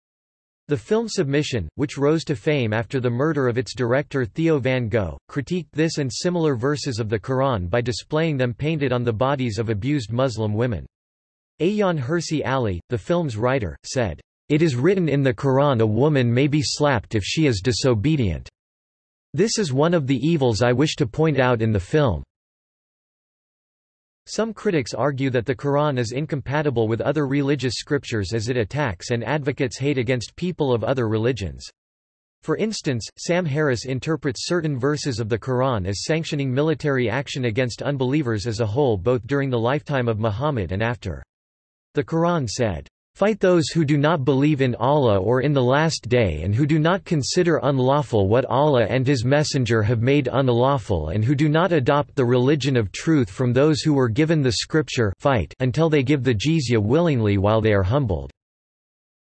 The film Submission, which rose to fame after the murder of its director Theo van Gogh, critiqued this and similar verses of the Quran by displaying them painted on the bodies of abused Muslim women. Ayaan Hirsi Ali, the film's writer, said, It is written in the Quran a woman may be slapped if she is disobedient. This is one of the evils I wish to point out in the film. Some critics argue that the Quran is incompatible with other religious scriptures as it attacks and advocates hate against people of other religions. For instance, Sam Harris interprets certain verses of the Quran as sanctioning military action against unbelievers as a whole both during the lifetime of Muhammad and after. The Quran said, Fight those who do not believe in Allah or in the Last Day and who do not consider unlawful what Allah and His Messenger have made unlawful and who do not adopt the religion of truth from those who were given the scripture fight until they give the jizya willingly while they are humbled.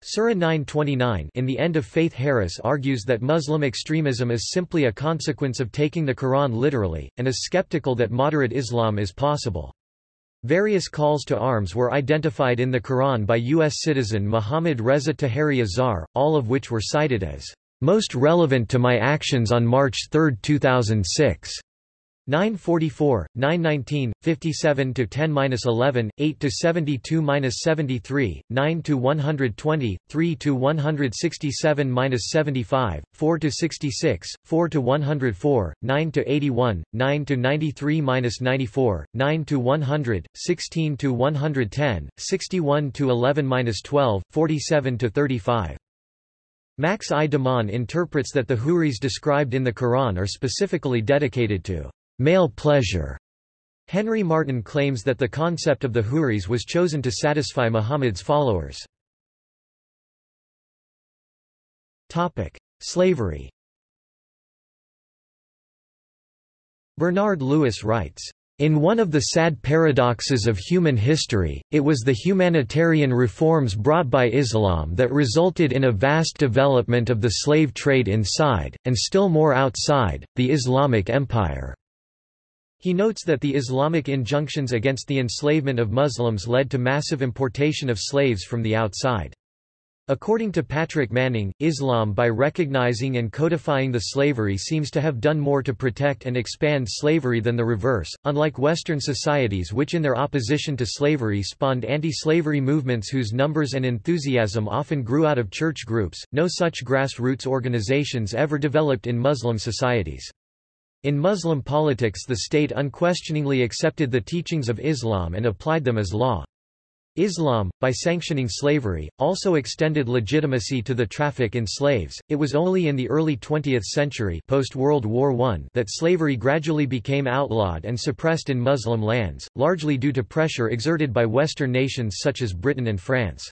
Surah 929 in the End of Faith Harris argues that Muslim extremism is simply a consequence of taking the Quran literally, and is skeptical that moderate Islam is possible. Various calls to arms were identified in the Quran by U.S. citizen Muhammad Reza Taheri Azar, all of which were cited as most relevant to my actions on March 3, 2006. 944, 919, 57 to 10-11, 8 to 72-73, 9 to 120, 3 to 167-75, 4 to 66, 4 to 104, 9 to 81, 9 to 93-94, 9 to 100, 16 to 110, 61 to 11-12, 47 to 35. Max I. Dimont interprets that the Houris described in the Quran are specifically dedicated to male pleasure. Henry Martyn claims that the concept of the Houris was chosen to satisfy Muhammad's followers. Topic: Slavery Bernard Lewis writes, in one of the sad paradoxes of human history, it was the humanitarian reforms brought by Islam that resulted in a vast development of the slave trade inside, and still more outside, the Islamic Empire. He notes that the Islamic injunctions against the enslavement of Muslims led to massive importation of slaves from the outside. According to Patrick Manning, Islam by recognizing and codifying the slavery seems to have done more to protect and expand slavery than the reverse, unlike Western societies which in their opposition to slavery spawned anti-slavery movements whose numbers and enthusiasm often grew out of church groups, no such grassroots organizations ever developed in Muslim societies. In Muslim politics the state unquestioningly accepted the teachings of Islam and applied them as law. Islam, by sanctioning slavery, also extended legitimacy to the traffic in slaves. It was only in the early 20th century post-World War I that slavery gradually became outlawed and suppressed in Muslim lands, largely due to pressure exerted by Western nations such as Britain and France.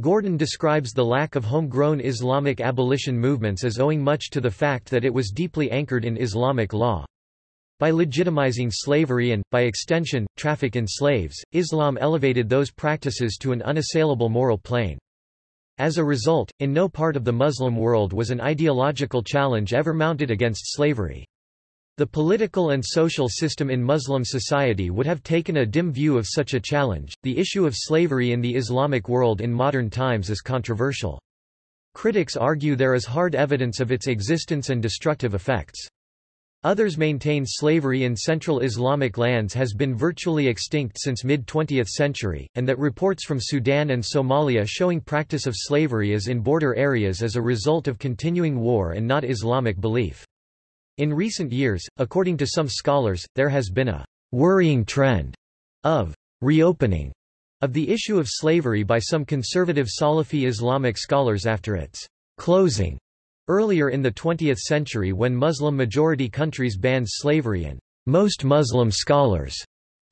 Gordon describes the lack of homegrown Islamic abolition movements as owing much to the fact that it was deeply anchored in Islamic law. By legitimizing slavery and, by extension, traffic in slaves, Islam elevated those practices to an unassailable moral plane. As a result, in no part of the Muslim world was an ideological challenge ever mounted against slavery. The political and social system in Muslim society would have taken a dim view of such a challenge. The issue of slavery in the Islamic world in modern times is controversial. Critics argue there is hard evidence of its existence and destructive effects. Others maintain slavery in Central Islamic lands has been virtually extinct since mid-20th century, and that reports from Sudan and Somalia showing practice of slavery is in border areas as a result of continuing war and not Islamic belief. In recent years, according to some scholars, there has been a worrying trend of reopening of the issue of slavery by some conservative Salafi Islamic scholars after its closing earlier in the 20th century when Muslim-majority countries banned slavery and most Muslim scholars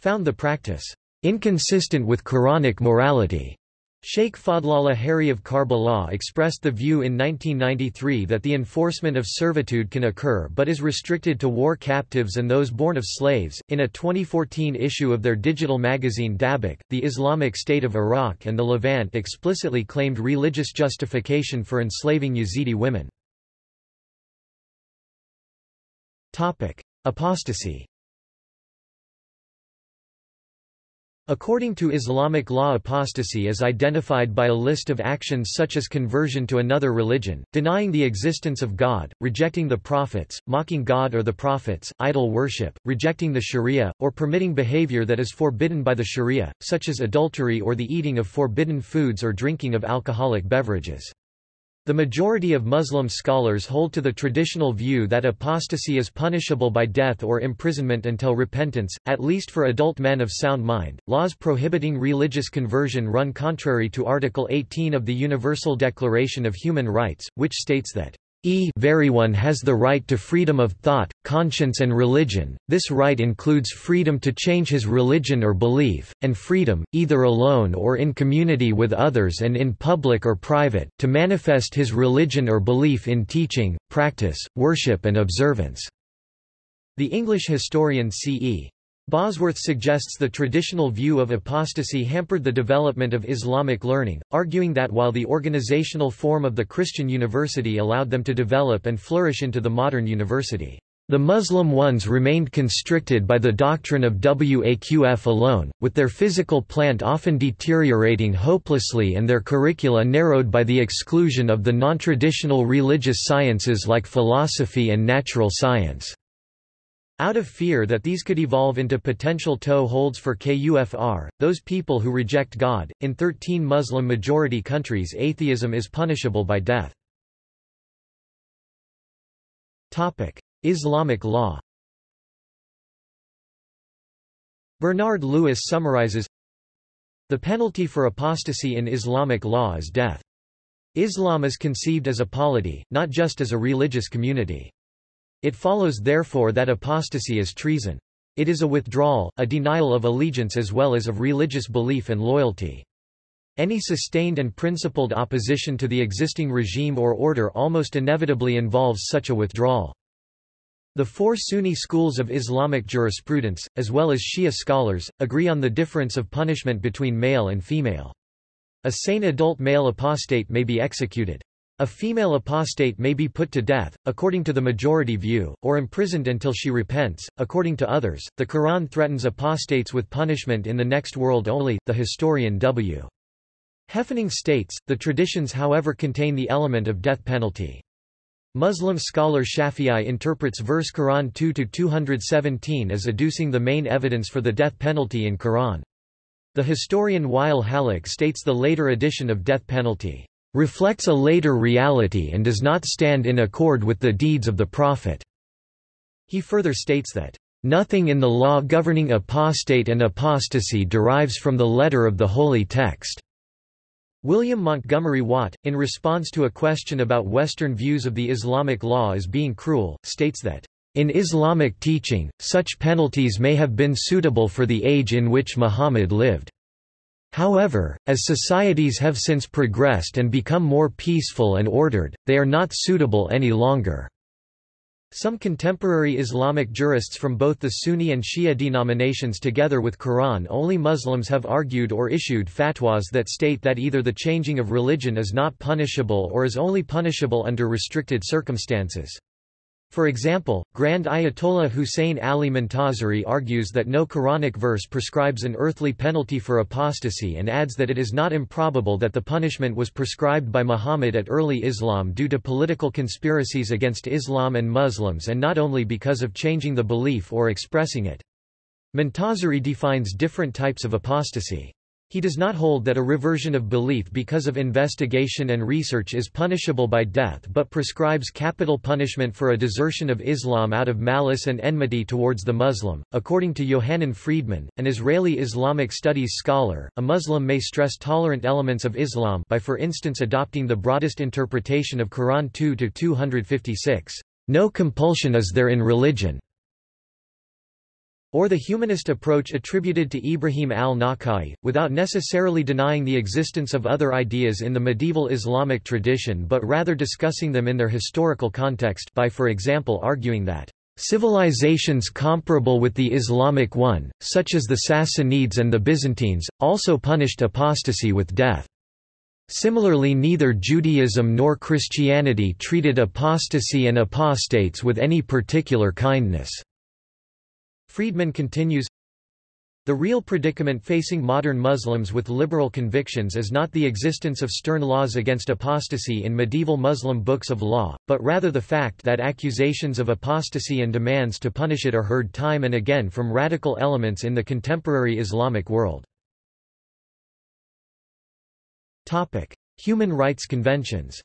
found the practice inconsistent with Quranic morality. Sheikh Fadlallah Haeri of Karbala expressed the view in 1993 that the enforcement of servitude can occur but is restricted to war captives and those born of slaves. In a 2014 issue of their digital magazine Dabiq, the Islamic State of Iraq and the Levant explicitly claimed religious justification for enslaving Yazidi women. Apostasy According to Islamic law apostasy is identified by a list of actions such as conversion to another religion, denying the existence of God, rejecting the prophets, mocking God or the prophets, idol worship, rejecting the sharia, or permitting behavior that is forbidden by the sharia, such as adultery or the eating of forbidden foods or drinking of alcoholic beverages. The majority of Muslim scholars hold to the traditional view that apostasy is punishable by death or imprisonment until repentance, at least for adult men of sound mind. Laws prohibiting religious conversion run contrary to Article 18 of the Universal Declaration of Human Rights, which states that e everyone has the right to freedom of thought, conscience and religion, this right includes freedom to change his religion or belief, and freedom, either alone or in community with others and in public or private, to manifest his religion or belief in teaching, practice, worship and observance." The English historian C.E. Bosworth suggests the traditional view of apostasy hampered the development of Islamic learning, arguing that while the organizational form of the Christian university allowed them to develop and flourish into the modern university, the Muslim ones remained constricted by the doctrine of Waqf alone, with their physical plant often deteriorating hopelessly and their curricula narrowed by the exclusion of the non-traditional religious sciences like philosophy and natural science. Out of fear that these could evolve into potential toe holds for KUFR, those people who reject God, in 13 Muslim-majority countries atheism is punishable by death. Islamic law Bernard Lewis summarizes, The penalty for apostasy in Islamic law is death. Islam is conceived as a polity, not just as a religious community. It follows therefore that apostasy is treason. It is a withdrawal, a denial of allegiance as well as of religious belief and loyalty. Any sustained and principled opposition to the existing regime or order almost inevitably involves such a withdrawal. The four Sunni schools of Islamic jurisprudence, as well as Shia scholars, agree on the difference of punishment between male and female. A sane adult male apostate may be executed. A female apostate may be put to death, according to the majority view, or imprisoned until she repents, according to others. The Quran threatens apostates with punishment in the next world only, the historian W. Heffening states, the traditions however contain the element of death penalty. Muslim scholar Shafi'i interprets verse Quran 2-217 as adducing the main evidence for the death penalty in Quran. The historian Wael Hallaq states the later addition of death penalty reflects a later reality and does not stand in accord with the deeds of the Prophet. He further states that, Nothing in the law governing apostate and apostasy derives from the letter of the holy text. William Montgomery Watt, in response to a question about Western views of the Islamic law as being cruel, states that, In Islamic teaching, such penalties may have been suitable for the age in which Muhammad lived. However, as societies have since progressed and become more peaceful and ordered, they are not suitable any longer. Some contemporary Islamic jurists from both the Sunni and Shia denominations together with Quran-only Muslims have argued or issued fatwas that state that either the changing of religion is not punishable or is only punishable under restricted circumstances. For example, Grand Ayatollah Hussein Ali Montazeri argues that no Quranic verse prescribes an earthly penalty for apostasy and adds that it is not improbable that the punishment was prescribed by Muhammad at early Islam due to political conspiracies against Islam and Muslims and not only because of changing the belief or expressing it. Montazeri defines different types of apostasy. He does not hold that a reversion of belief because of investigation and research is punishable by death but prescribes capital punishment for a desertion of Islam out of malice and enmity towards the Muslim. According to Yohanan Friedman, an Israeli Islamic studies scholar, a Muslim may stress tolerant elements of Islam by for instance adopting the broadest interpretation of Quran 2-256. No compulsion is there in religion. Or the humanist approach attributed to Ibrahim al-Nakhai, without necessarily denying the existence of other ideas in the medieval Islamic tradition but rather discussing them in their historical context by for example arguing that Civilizations comparable with the Islamic one, such as the Sassanids and the Byzantines, also punished apostasy with death. Similarly neither Judaism nor Christianity treated apostasy and apostates with any particular kindness. Friedman continues, the real predicament facing modern Muslims with liberal convictions is not the existence of stern laws against apostasy in medieval Muslim books of law, but rather the fact that accusations of apostasy and demands to punish it are heard time and again from radical elements in the contemporary Islamic world. Human rights conventions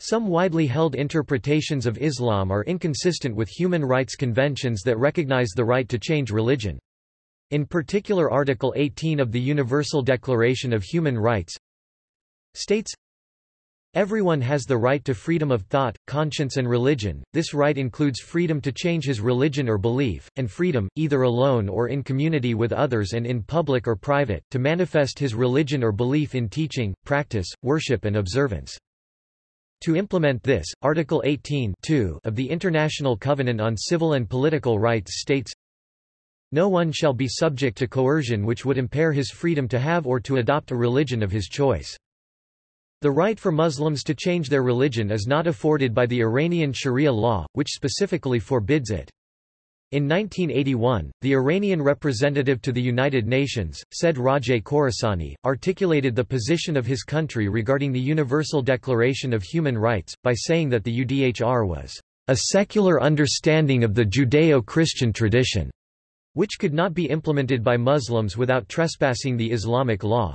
some widely held interpretations of Islam are inconsistent with human rights conventions that recognize the right to change religion. In particular Article 18 of the Universal Declaration of Human Rights states, Everyone has the right to freedom of thought, conscience and religion. This right includes freedom to change his religion or belief, and freedom, either alone or in community with others and in public or private, to manifest his religion or belief in teaching, practice, worship and observance. To implement this, Article 18 of the International Covenant on Civil and Political Rights states, No one shall be subject to coercion which would impair his freedom to have or to adopt a religion of his choice. The right for Muslims to change their religion is not afforded by the Iranian Sharia law, which specifically forbids it. In 1981, the Iranian representative to the United Nations, Said Rajaie Khorasani, articulated the position of his country regarding the Universal Declaration of Human Rights, by saying that the UDHR was a secular understanding of the Judeo-Christian tradition, which could not be implemented by Muslims without trespassing the Islamic law.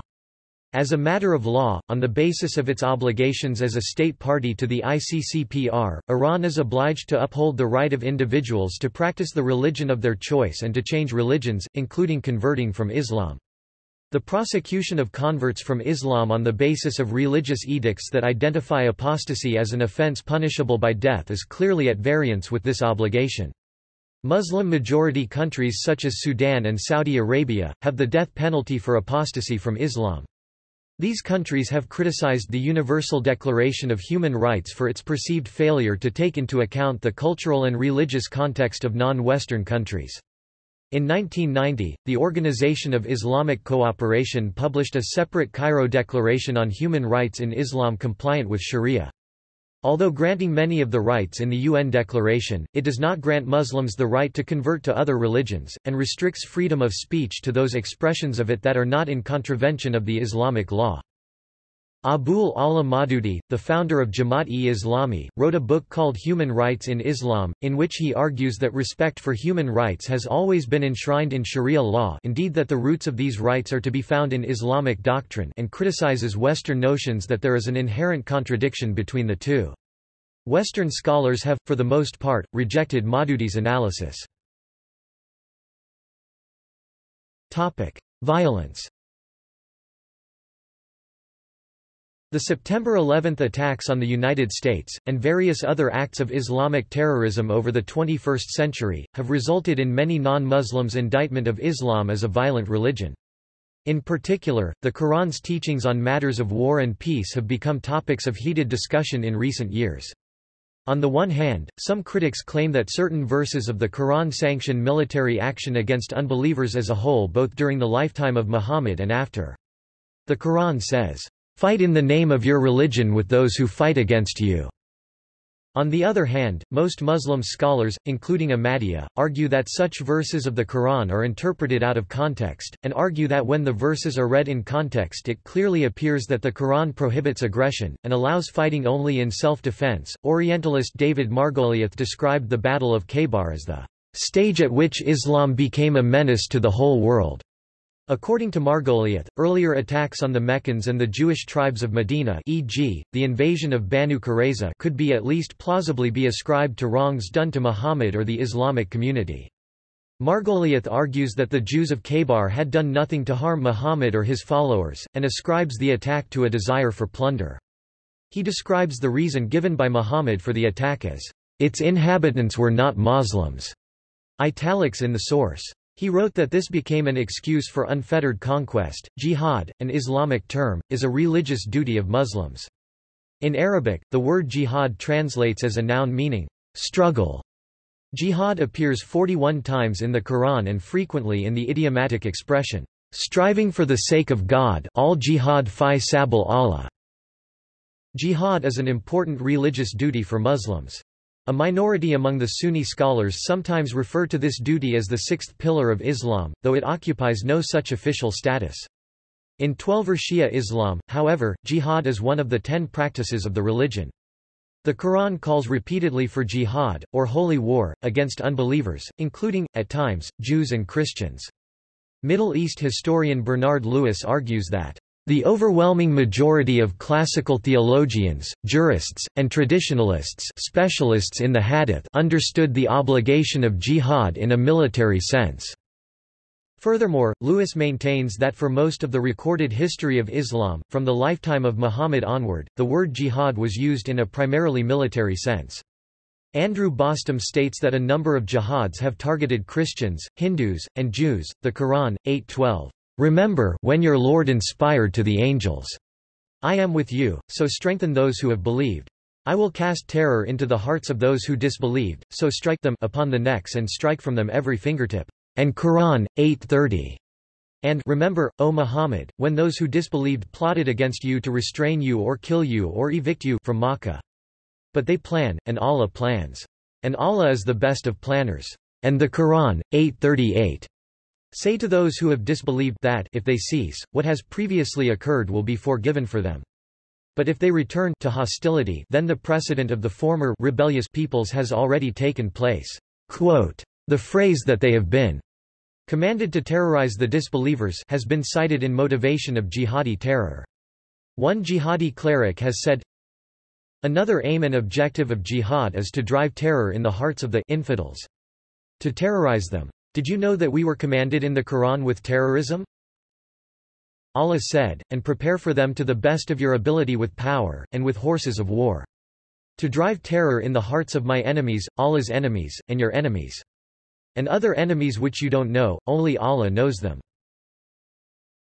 As a matter of law, on the basis of its obligations as a state party to the ICCPR, Iran is obliged to uphold the right of individuals to practice the religion of their choice and to change religions, including converting from Islam. The prosecution of converts from Islam on the basis of religious edicts that identify apostasy as an offense punishable by death is clearly at variance with this obligation. Muslim-majority countries such as Sudan and Saudi Arabia, have the death penalty for apostasy from Islam. These countries have criticized the Universal Declaration of Human Rights for its perceived failure to take into account the cultural and religious context of non-Western countries. In 1990, the Organization of Islamic Cooperation published a separate Cairo Declaration on Human Rights in Islam compliant with Sharia. Although granting many of the rights in the UN Declaration, it does not grant Muslims the right to convert to other religions, and restricts freedom of speech to those expressions of it that are not in contravention of the Islamic law. Abul Ala Maududi, the founder of Jamaat-e-Islami, wrote a book called Human Rights in Islam, in which he argues that respect for human rights has always been enshrined in Sharia law indeed that the roots of these rights are to be found in Islamic doctrine and criticizes Western notions that there is an inherent contradiction between the two. Western scholars have, for the most part, rejected Maududi's analysis. Topic. Violence The September 11 attacks on the United States, and various other acts of Islamic terrorism over the 21st century, have resulted in many non-Muslims' indictment of Islam as a violent religion. In particular, the Quran's teachings on matters of war and peace have become topics of heated discussion in recent years. On the one hand, some critics claim that certain verses of the Quran sanction military action against unbelievers as a whole both during the lifetime of Muhammad and after. The Quran says, "...fight in the name of your religion with those who fight against you." On the other hand, most Muslim scholars, including Ahmadiyya, argue that such verses of the Quran are interpreted out of context, and argue that when the verses are read in context it clearly appears that the Quran prohibits aggression, and allows fighting only in self-defense. Orientalist David Margoliouth described the Battle of Khaybar as the stage at which Islam became a menace to the whole world. According to Margoliouth, earlier attacks on the Meccans and the Jewish tribes of Medina e.g., the invasion of Banu Qurayza could be at least plausibly be ascribed to wrongs done to Muhammad or the Islamic community. Margoliouth argues that the Jews of Khaybar had done nothing to harm Muhammad or his followers, and ascribes the attack to a desire for plunder. He describes the reason given by Muhammad for the attack as, its inhabitants were not Muslims, italics in the source. He wrote that this became an excuse for unfettered conquest. Jihad, an Islamic term, is a religious duty of Muslims. In Arabic, the word jihad translates as a noun meaning struggle. Jihad appears 41 times in the Quran and frequently in the idiomatic expression, striving for the sake of God all jihad fi sabil Allah. Jihad is an important religious duty for Muslims. A minority among the Sunni scholars sometimes refer to this duty as the sixth pillar of Islam, though it occupies no such official status. In Twelver Shia Islam, however, jihad is one of the ten practices of the religion. The Quran calls repeatedly for jihad, or holy war, against unbelievers, including, at times, Jews and Christians. Middle East historian Bernard Lewis argues that the overwhelming majority of classical theologians, jurists, and traditionalists specialists in the hadith understood the obligation of jihad in a military sense. Furthermore, Lewis maintains that for most of the recorded history of Islam, from the lifetime of Muhammad onward, the word jihad was used in a primarily military sense. Andrew Bostom states that a number of jihads have targeted Christians, Hindus, and Jews. The Quran, 8:12. Remember when your Lord inspired to the angels, I am with you, so strengthen those who have believed. I will cast terror into the hearts of those who disbelieved, so strike them upon the necks and strike from them every fingertip and Quran, 830. And remember, O Muhammad, when those who disbelieved plotted against you to restrain you or kill you or evict you from Makkah. But they plan, and Allah plans. And Allah is the best of planners. And the Quran, 838. Say to those who have disbelieved that if they cease, what has previously occurred will be forgiven for them. But if they return to hostility then the precedent of the former rebellious peoples has already taken place. Quote, the phrase that they have been commanded to terrorize the disbelievers has been cited in motivation of jihadi terror. One jihadi cleric has said, Another aim and objective of jihad is to drive terror in the hearts of the infidels. To terrorize them. Did you know that we were commanded in the Quran with terrorism? Allah said, and prepare for them to the best of your ability with power, and with horses of war. To drive terror in the hearts of my enemies, Allah's enemies, and your enemies. And other enemies which you don't know, only Allah knows them.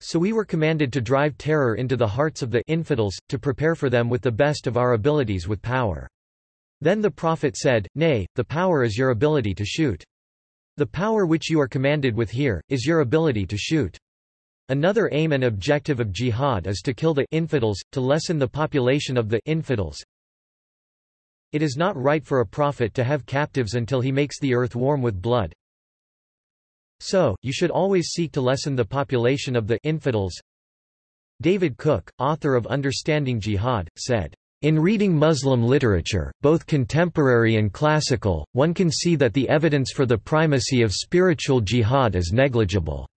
So we were commanded to drive terror into the hearts of the infidels, to prepare for them with the best of our abilities with power. Then the Prophet said, Nay, the power is your ability to shoot. The power which you are commanded with here, is your ability to shoot. Another aim and objective of jihad is to kill the infidels, to lessen the population of the infidels, it is not right for a prophet to have captives until he makes the earth warm with blood. So, you should always seek to lessen the population of the infidels. David Cook, author of Understanding Jihad, said, in reading Muslim literature, both contemporary and classical, one can see that the evidence for the primacy of spiritual jihad is negligible.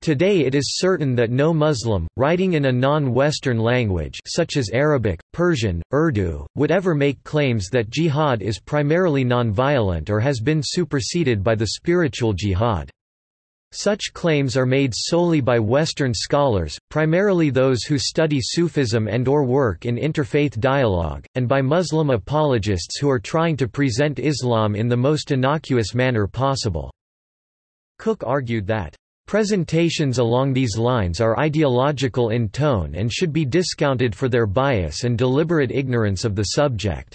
Today it is certain that no Muslim, writing in a non-Western language such as Arabic, Persian, Urdu, would ever make claims that jihad is primarily non-violent or has been superseded by the spiritual jihad. Such claims are made solely by Western scholars, primarily those who study Sufism and or work in interfaith dialogue, and by Muslim apologists who are trying to present Islam in the most innocuous manner possible. Cook argued that Presentations along these lines are ideological in tone and should be discounted for their bias and deliberate ignorance of the subject.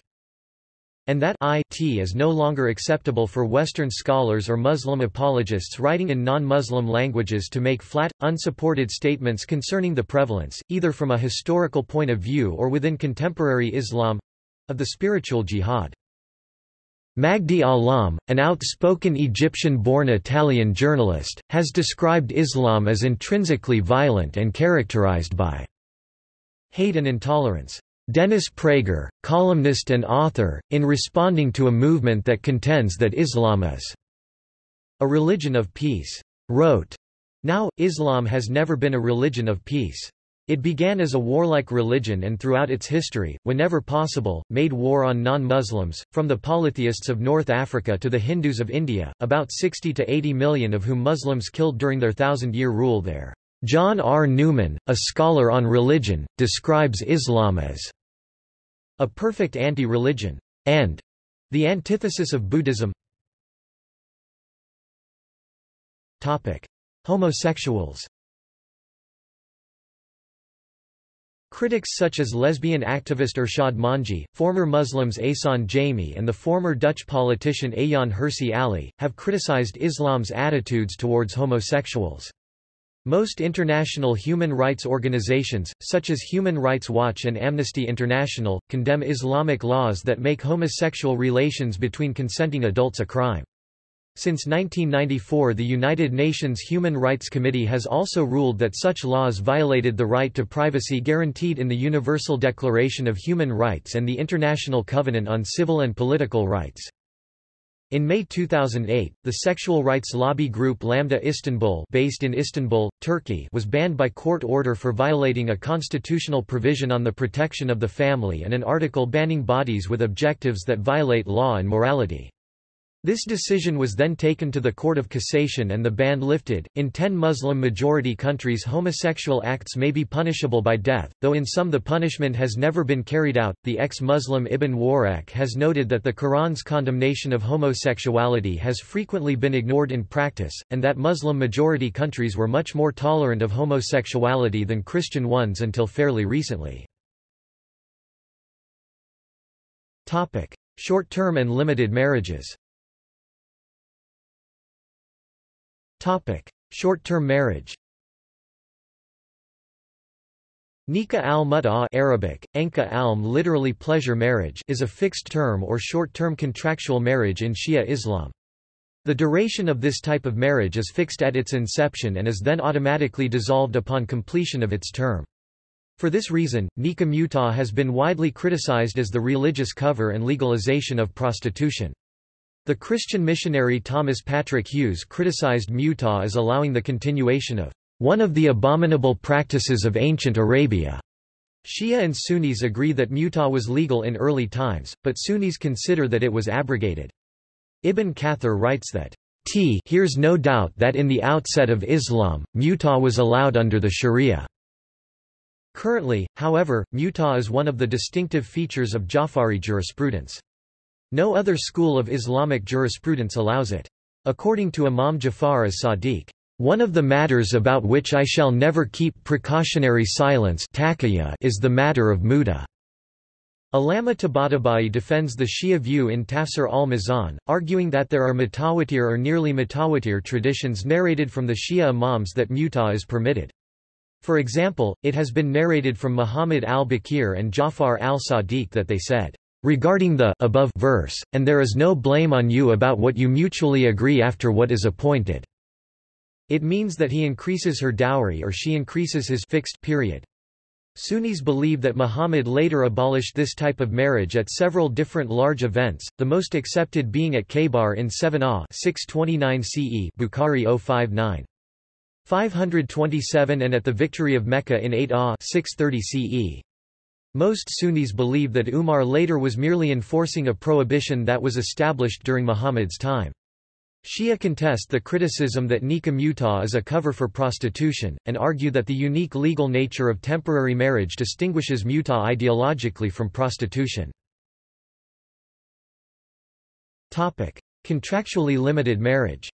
And that it is no longer acceptable for Western scholars or Muslim apologists writing in non-Muslim languages to make flat, unsupported statements concerning the prevalence, either from a historical point of view or within contemporary Islam—of the spiritual jihad. Magdi Allam, an outspoken Egyptian-born Italian journalist, has described Islam as intrinsically violent and characterized by hate and intolerance. Dennis Prager, columnist and author, in responding to a movement that contends that Islam is a religion of peace, wrote, Now, Islam has never been a religion of peace. It began as a warlike religion and throughout its history, whenever possible, made war on non-Muslims, from the polytheists of North Africa to the Hindus of India, about 60 to 80 million of whom Muslims killed during their thousand-year rule there. John R. Newman, a scholar on religion, describes Islam as a perfect anti-religion, and the antithesis of Buddhism. Topic: Homosexuals Critics such as lesbian activist Irshad Manji, former Muslims Ehsan Jami and the former Dutch politician Ayaan Hirsi Ali, have criticized Islam's attitudes towards homosexuals. Most international human rights organizations, such as Human Rights Watch and Amnesty International, condemn Islamic laws that make homosexual relations between consenting adults a crime. Since 1994 the United Nations Human Rights Committee has also ruled that such laws violated the right to privacy guaranteed in the Universal Declaration of Human Rights and the International Covenant on Civil and Political Rights. In May 2008, the sexual rights lobby group Lambda Istanbul based in Istanbul, Turkey was banned by court order for violating a constitutional provision on the protection of the family and an article banning bodies with objectives that violate law and morality. This decision was then taken to the Court of Cassation and the ban lifted. In 10 Muslim majority countries, homosexual acts may be punishable by death, though in some the punishment has never been carried out. The ex Muslim Ibn Warraq has noted that the Quran's condemnation of homosexuality has frequently been ignored in practice, and that Muslim majority countries were much more tolerant of homosexuality than Christian ones until fairly recently. Short-term and limited marriages Short-term marriage Nikah al-Mut'a Arabic, Enka alm literally pleasure marriage is a fixed-term or short-term contractual marriage in Shia Islam. The duration of this type of marriage is fixed at its inception and is then automatically dissolved upon completion of its term. For this reason, Nikah Mut'a has been widely criticized as the religious cover and legalization of prostitution. The Christian missionary Thomas Patrick Hughes criticized Mut'a as allowing the continuation of one of the abominable practices of ancient Arabia. Shia and Sunnis agree that Mut'a was legal in early times, but Sunnis consider that it was abrogated. Ibn Kathir writes that T here's no doubt that in the outset of Islam, Mut'a was allowed under the Sharia. Currently, however, Mut'a is one of the distinctive features of Jafari jurisprudence. No other school of Islamic jurisprudence allows it. According to Imam Jafar as-Sadiq, one of the matters about which I shall never keep precautionary silence is the matter of muta. Allama Tabatabai defends the Shia view in Tafsir al-Mizan, arguing that there are mutawatir or nearly mutawatir traditions narrated from the Shia imams that muta is permitted. For example, it has been narrated from Muhammad al-Baqir and Jafar al-Sadiq that they said, regarding the above verse, and there is no blame on you about what you mutually agree after what is appointed. It means that he increases her dowry or she increases his fixed period. Sunnis believe that Muhammad later abolished this type of marriage at several different large events, the most accepted being at Khaybar in 7 Ah 629 CE Bukhari 059. 527 and at the victory of Mecca in 8 Ah 630 CE. Most Sunnis believe that Umar later was merely enforcing a prohibition that was established during Muhammad's time. Shia contest the criticism that nikah mut'a is a cover for prostitution, and argue that the unique legal nature of temporary marriage distinguishes mut'a ideologically from prostitution. Contractually limited marriage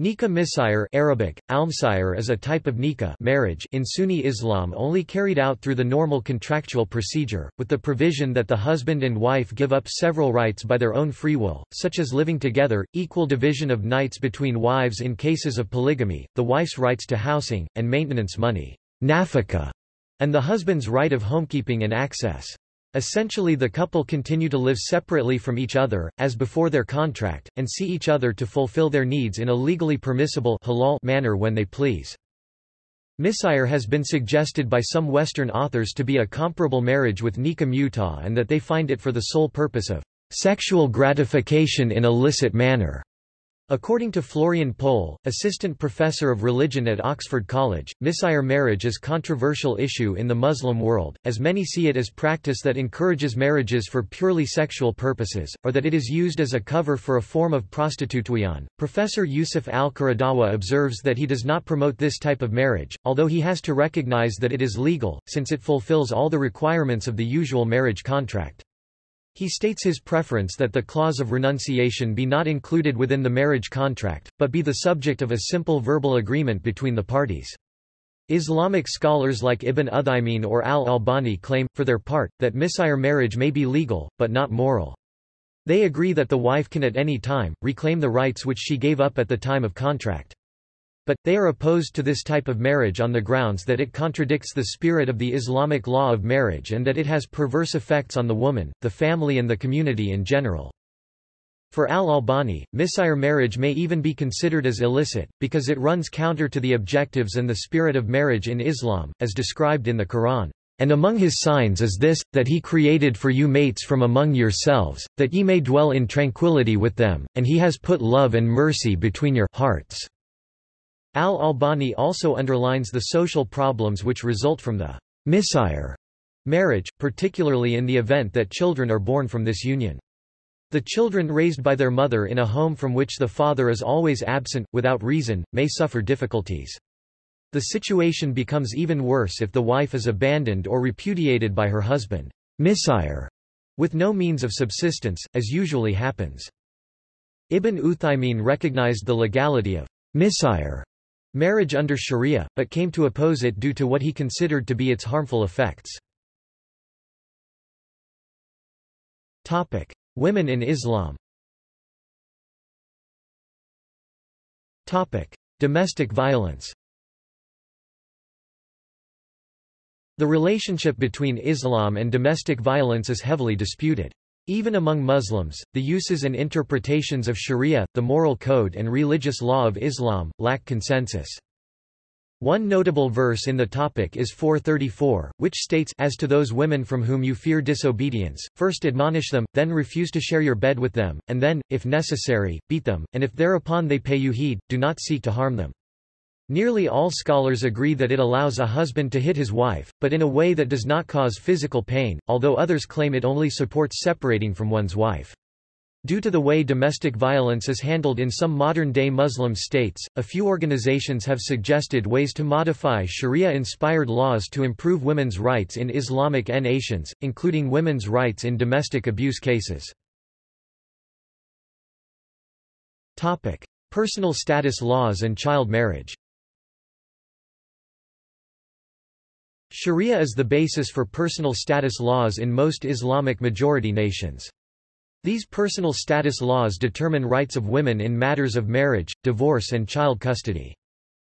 Nikah misyar Arabic, almsayar is a type of nikah marriage in Sunni Islam only carried out through the normal contractual procedure, with the provision that the husband and wife give up several rights by their own free will, such as living together, equal division of nights between wives in cases of polygamy, the wife's rights to housing, and maintenance money nafaqa, and the husband's right of homekeeping and access. Essentially the couple continue to live separately from each other, as before their contract, and see each other to fulfill their needs in a legally permissible halal manner when they please. Misyar has been suggested by some Western authors to be a comparable marriage with nikah mut'a and that they find it for the sole purpose of sexual gratification in a licit manner. According to Florian Pohl, assistant professor of religion at Oxford College, misyar marriage is controversial issue in the Muslim world, as many see it as practice that encourages marriages for purely sexual purposes, or that it is used as a cover for a form of prostitution. Professor Yusuf al-Qaradawi observes that he does not promote this type of marriage, although he has to recognize that it is legal, since it fulfills all the requirements of the usual marriage contract. He states his preference that the clause of renunciation be not included within the marriage contract, but be the subject of a simple verbal agreement between the parties. Islamic scholars like Ibn Uthaymin or al-Albani claim, for their part, that misyar marriage may be legal, but not moral. They agree that the wife can at any time, reclaim the rights which she gave up at the time of contract. But, they are opposed to this type of marriage on the grounds that it contradicts the spirit of the Islamic law of marriage and that it has perverse effects on the woman, the family and the community in general. For al-Albani, misyar marriage may even be considered as illicit, because it runs counter to the objectives and the spirit of marriage in Islam, as described in the Quran. And among his signs is this, that he created for you mates from among yourselves, that ye may dwell in tranquility with them, and he has put love and mercy between your hearts. Al-Albani also underlines the social problems which result from the misyar marriage, particularly in the event that children are born from this union. The children raised by their mother in a home from which the father is always absent, without reason, may suffer difficulties. The situation becomes even worse if the wife is abandoned or repudiated by her husband, misyar, with no means of subsistence, as usually happens. Ibn Uthaymin recognized the legality of misyar marriage under sharia, but came to oppose it due to what he considered to be its harmful effects. Topic. Women in Islam Topic. Domestic violence The relationship between Islam and domestic violence is heavily disputed. Even among Muslims, the uses and interpretations of sharia, the moral code and religious law of Islam, lack consensus. One notable verse in the topic is 434, which states, As to those women from whom you fear disobedience, first admonish them, then refuse to share your bed with them, and then, if necessary, beat them, and if thereupon they pay you heed, do not seek to harm them. Nearly all scholars agree that it allows a husband to hit his wife, but in a way that does not cause physical pain, although others claim it only supports separating from one's wife. Due to the way domestic violence is handled in some modern-day Muslim states, a few organizations have suggested ways to modify Sharia-inspired laws to improve women's rights in Islamic nations, including women's rights in domestic abuse cases. Personal status laws and child marriage Sharia is the basis for personal status laws in most Islamic majority nations. These personal status laws determine rights of women in matters of marriage, divorce and child custody.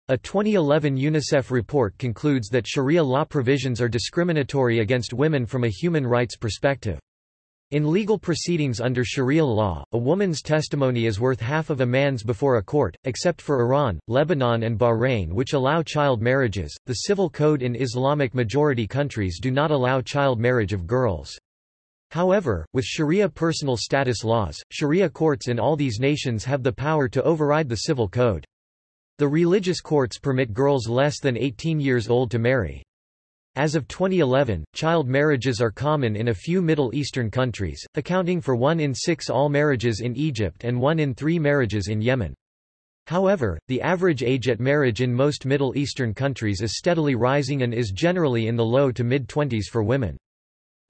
A 2011 UNICEF report concludes that Sharia law provisions are discriminatory against women from a human rights perspective. In legal proceedings under Sharia law, a woman's testimony is worth half of a man's before a court, except for Iran, Lebanon and Bahrain which allow child marriages. The civil code in Islamic majority countries do not allow child marriage of girls. However, with Sharia personal status laws, Sharia courts in all these nations have the power to override the civil code. The religious courts permit girls less than 18 years old to marry. As of 2011, child marriages are common in a few Middle Eastern countries, accounting for one in six all marriages in Egypt and one in three marriages in Yemen. However, the average age at marriage in most Middle Eastern countries is steadily rising and is generally in the low to mid-twenties for women.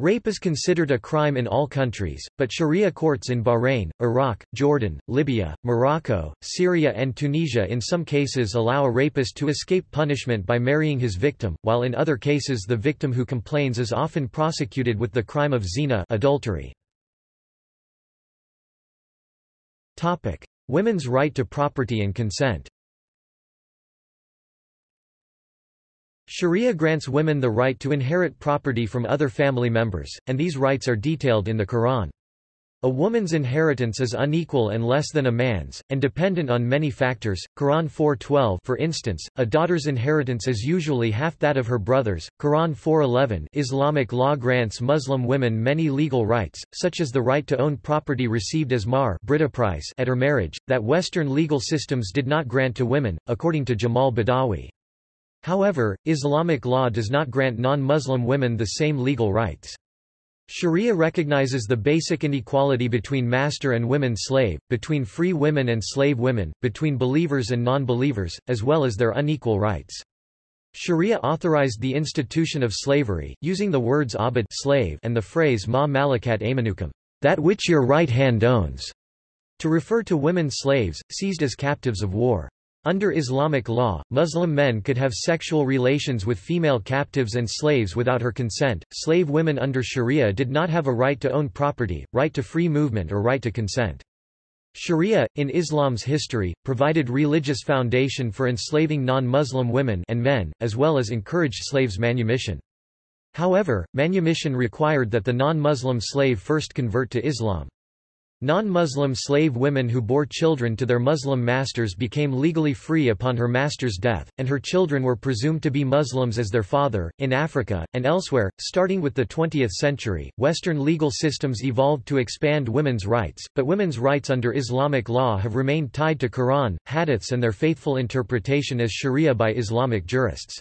Rape is considered a crime in all countries, but Sharia courts in Bahrain, Iraq, Jordan, Libya, Morocco, Syria and Tunisia in some cases allow a rapist to escape punishment by marrying his victim, while in other cases the victim who complains is often prosecuted with the crime of zina adultery. Women's right to property and consent Sharia grants women the right to inherit property from other family members, and these rights are detailed in the Quran. A woman's inheritance is unequal and less than a man's, and dependent on many factors. Quran 4:12 For instance, a daughter's inheritance is usually half that of her brother's. Quran 4:11 Islamic law grants Muslim women many legal rights, such as the right to own property received as price at her marriage, that Western legal systems did not grant to women, according to Jamal Badawi. However, Islamic law does not grant non-Muslim women the same legal rights. Sharia recognizes the basic inequality between master and women slave, between free women and slave women, between believers and non-believers, as well as their unequal rights. Sharia authorized the institution of slavery, using the words abd slave and the phrase ma malakat aymanukum, that which your right hand owns, to refer to women slaves, seized as captives of war. Under Islamic law, Muslim men could have sexual relations with female captives and slaves without her consent. Slave women under Sharia did not have a right to own property, right to free movement or right to consent. Sharia, in Islam's history, provided religious foundation for enslaving non-Muslim women and men, as well as encouraged slaves' manumission. However, manumission required that the non-Muslim slave first convert to Islam. Non-Muslim slave women who bore children to their Muslim masters became legally free upon her master's death, and her children were presumed to be Muslims as their father. In Africa, and elsewhere, starting with the 20th century, Western legal systems evolved to expand women's rights, but women's rights under Islamic law have remained tied to Quran, hadiths and their faithful interpretation as sharia by Islamic jurists.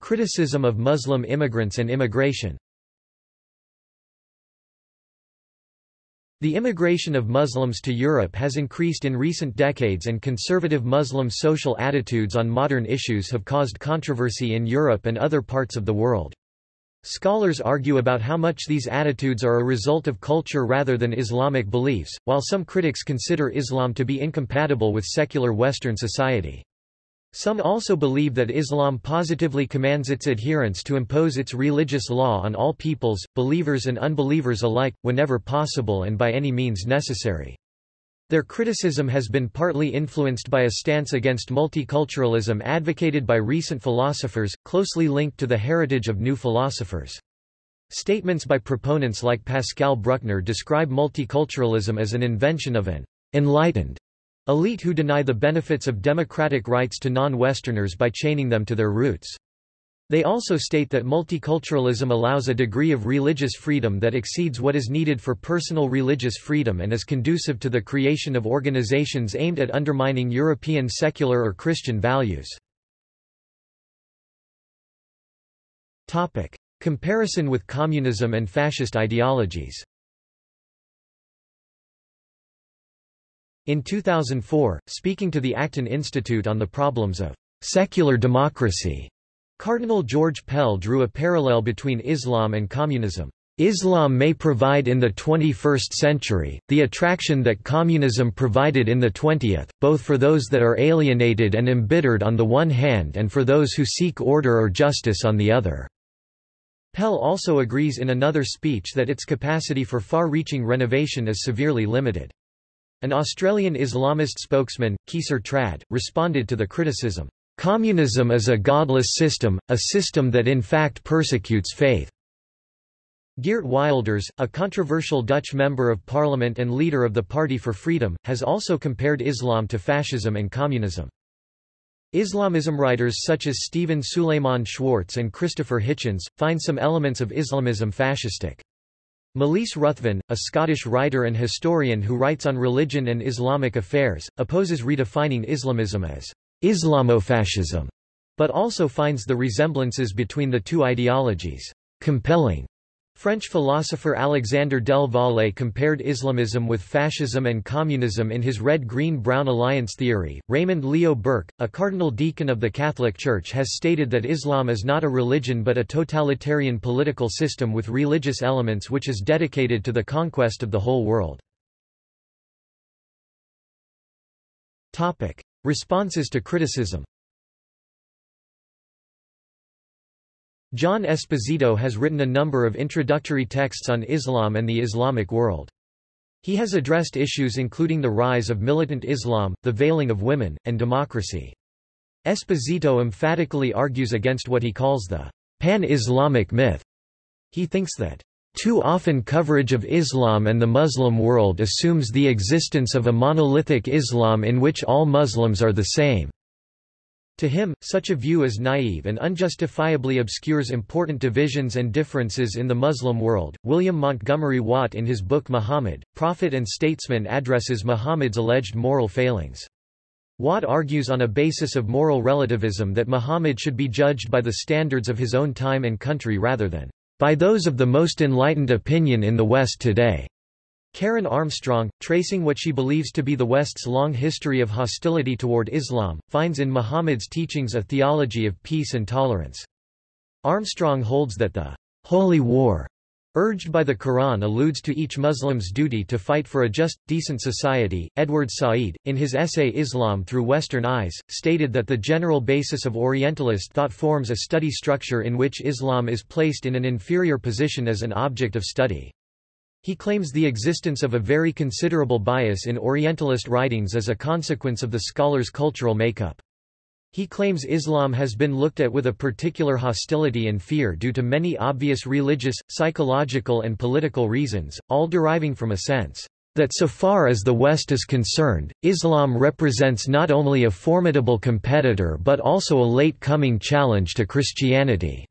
Criticism of Muslim immigrants and immigration The immigration of Muslims to Europe has increased in recent decades and conservative Muslim social attitudes on modern issues have caused controversy in Europe and other parts of the world. Scholars argue about how much these attitudes are a result of culture rather than Islamic beliefs, while some critics consider Islam to be incompatible with secular Western society. Some also believe that Islam positively commands its adherents to impose its religious law on all peoples, believers and unbelievers alike, whenever possible and by any means necessary. Their criticism has been partly influenced by a stance against multiculturalism advocated by recent philosophers, closely linked to the heritage of new philosophers. Statements by proponents like Pascal Bruckner describe multiculturalism as an invention of an enlightened elite who deny the benefits of democratic rights to non-Westerners by chaining them to their roots. They also state that multiculturalism allows a degree of religious freedom that exceeds what is needed for personal religious freedom and is conducive to the creation of organizations aimed at undermining European secular or Christian values. Comparison with communism and fascist ideologies In 2004, speaking to the Acton Institute on the problems of secular democracy, Cardinal George Pell drew a parallel between Islam and communism. Islam may provide in the 21st century, the attraction that communism provided in the 20th, both for those that are alienated and embittered on the one hand and for those who seek order or justice on the other. Pell also agrees in another speech that its capacity for far-reaching renovation is severely limited. An Australian Islamist spokesman, Keysar Trad, responded to the criticism. Communism is a godless system, a system that in fact persecutes faith. Geert Wilders, a controversial Dutch member of parliament and leader of the Party for Freedom, has also compared Islam to fascism and communism. Islamism writers such as Stephen Suleiman Schwartz and Christopher Hitchens, find some elements of Islamism fascistic. Malise Ruthven, a Scottish writer and historian who writes on religion and Islamic affairs, opposes redefining Islamism as Islamofascism, but also finds the resemblances between the two ideologies compelling. French philosopher Alexander Del Valle compared Islamism with fascism and communism in his Red-Green-Brown Alliance theory. Raymond Leo Burke, a cardinal deacon of the Catholic Church has stated that Islam is not a religion but a totalitarian political system with religious elements which is dedicated to the conquest of the whole world. Topic. Responses to criticism John Esposito has written a number of introductory texts on Islam and the Islamic world. He has addressed issues including the rise of militant Islam, the veiling of women, and democracy. Esposito emphatically argues against what he calls the pan-Islamic myth. He thinks that too often coverage of Islam and the Muslim world assumes the existence of a monolithic Islam in which all Muslims are the same. To him, such a view is naive and unjustifiably obscures important divisions and differences in the Muslim world. William Montgomery Watt in his book Muhammad, Prophet and Statesman addresses Muhammad's alleged moral failings. Watt argues on a basis of moral relativism that Muhammad should be judged by the standards of his own time and country rather than by those of the most enlightened opinion in the West today. Karen Armstrong, tracing what she believes to be the West's long history of hostility toward Islam, finds in Muhammad's teachings a theology of peace and tolerance. Armstrong holds that the holy war urged by the Quran alludes to each Muslim's duty to fight for a just, decent society. Edward Said, in his essay Islam Through Western Eyes, stated that the general basis of Orientalist thought forms a study structure in which Islam is placed in an inferior position as an object of study. He claims the existence of a very considerable bias in Orientalist writings as a consequence of the scholar's cultural makeup. He claims Islam has been looked at with a particular hostility and fear due to many obvious religious, psychological and political reasons, all deriving from a sense that so far as the West is concerned, Islam represents not only a formidable competitor but also a late-coming challenge to Christianity."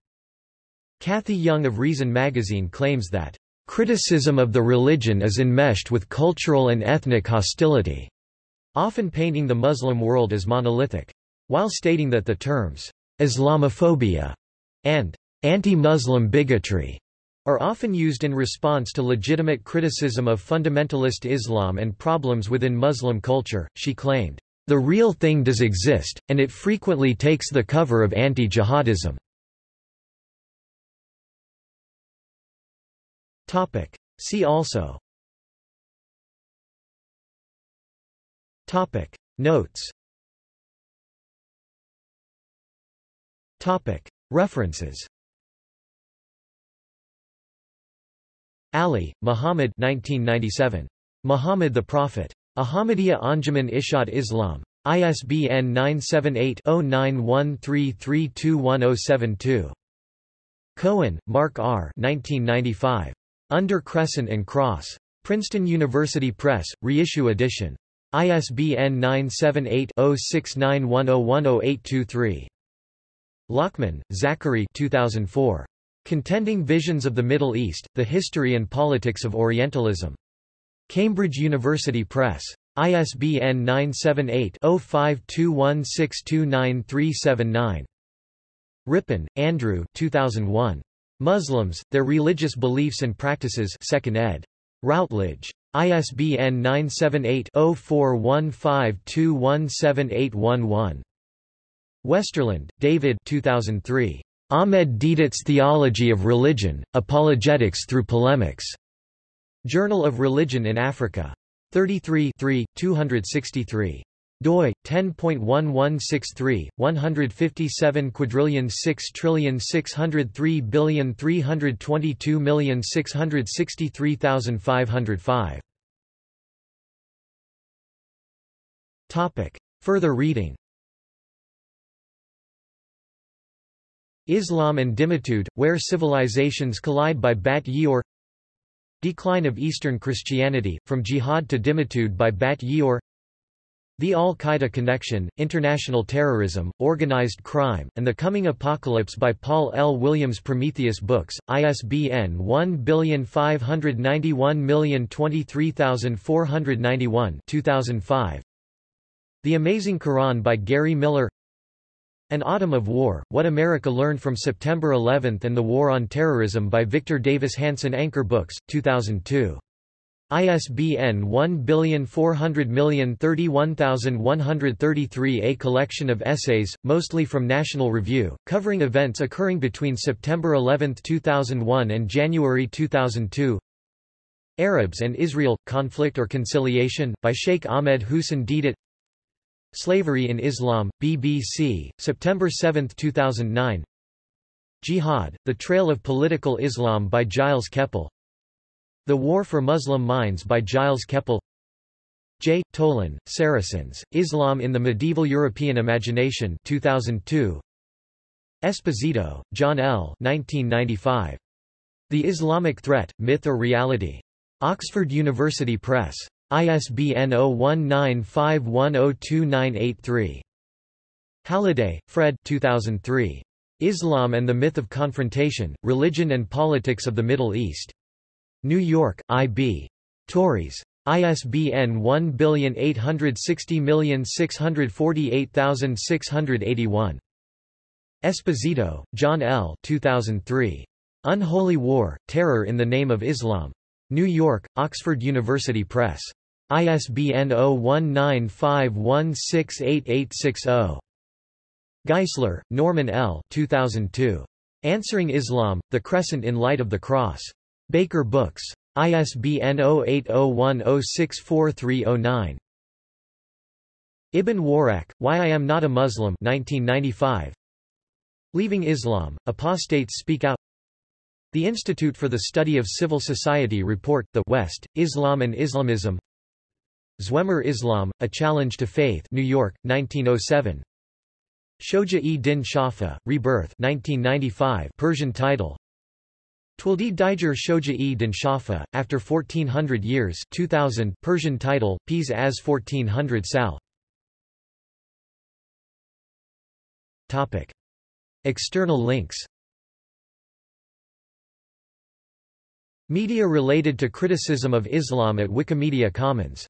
Cathy Young of Reason magazine claims that, "...criticism of the religion is enmeshed with cultural and ethnic hostility," often painting the Muslim world as monolithic while stating that the terms Islamophobia and anti-Muslim bigotry are often used in response to legitimate criticism of fundamentalist Islam and problems within Muslim culture, she claimed, "...the real thing does exist, and it frequently takes the cover of anti-jihadism." See also Topic. Notes Topic. References Ali, Muhammad 1997. Muhammad the Prophet. Ahmadiyya Anjuman Ishat Islam. ISBN 978-0913321072. Cohen, Mark R. 1995. Under Crescent and Cross. Princeton University Press, reissue edition. ISBN 978-0691010823. Lockman, Zachary 2004. Contending Visions of the Middle East, The History and Politics of Orientalism. Cambridge University Press. ISBN 978-0521629379. Rippin, Andrew 2001. Muslims, Their Religious Beliefs and Practices 2nd ed. Routledge. ISBN 978-0415217811. Westerlund, David 2003. Ahmed Deedat's Theology of Religion, Apologetics through Polemics. Journal of Religion in Africa. 33 263 doi 10.1163 157 quadrillion 6 trillion 603 billion 322 million 663,505 topic further reading. Islam and Dhimmitude, Where Civilizations Collide by Bat Ye'or Decline of Eastern Christianity, From Jihad to Dhimmitude by Bat Ye'or The Al-Qaeda Connection, International Terrorism, Organized Crime, and the Coming Apocalypse by Paul L. Williams Prometheus Books, ISBN 1521023491 2005. The Amazing Quran by Gary Miller an Autumn of War, What America Learned from September 11 and the War on Terrorism by Victor Davis Hanson Anchor Books, 2002. ISBN 1400031133 A collection of essays, mostly from National Review, covering events occurring between September 11, 2001 and January 2002 Arabs and Israel – Conflict or Conciliation, by Sheikh Ahmed Hussein Deedat Slavery in Islam, BBC, September 7, 2009 Jihad, The Trail of Political Islam by Gilles Kepel The War for Muslim Minds by Gilles Kepel J. Tolan, Saracens, Islam in the Medieval European Imagination 2002 Esposito, John L. 1995. The Islamic Threat, Myth or Reality. Oxford University Press. ISBN 0195102983. Halliday, Fred 2003. Islam and the Myth of Confrontation, Religion and Politics of the Middle East. New York, I.B. Tauris. ISBN 1860648681. Esposito, John L. 2003. Unholy War, Terror in the Name of Islam. New York, Oxford University Press. ISBN 0195168860. Geisler, Norman L. 2002. Answering Islam, The Crescent in Light of the Cross. Baker Books. ISBN 0801064309. Ibn Warraq, Why I Am Not a Muslim 1995. Leaving Islam, Apostates Speak Out The Institute for the Study of Civil Society report The West, Islam and Islamism Zwemer Islam, A Challenge to Faith New York, 1907 Shoja-e-Din Shafa, Rebirth 1995 Persian title Twildi Diger Shoja-e-Din Shafa, After 1400 Years 2000 Persian title, Pas az 1400 Sal Topic. External links Media related to criticism of Islam at Wikimedia Commons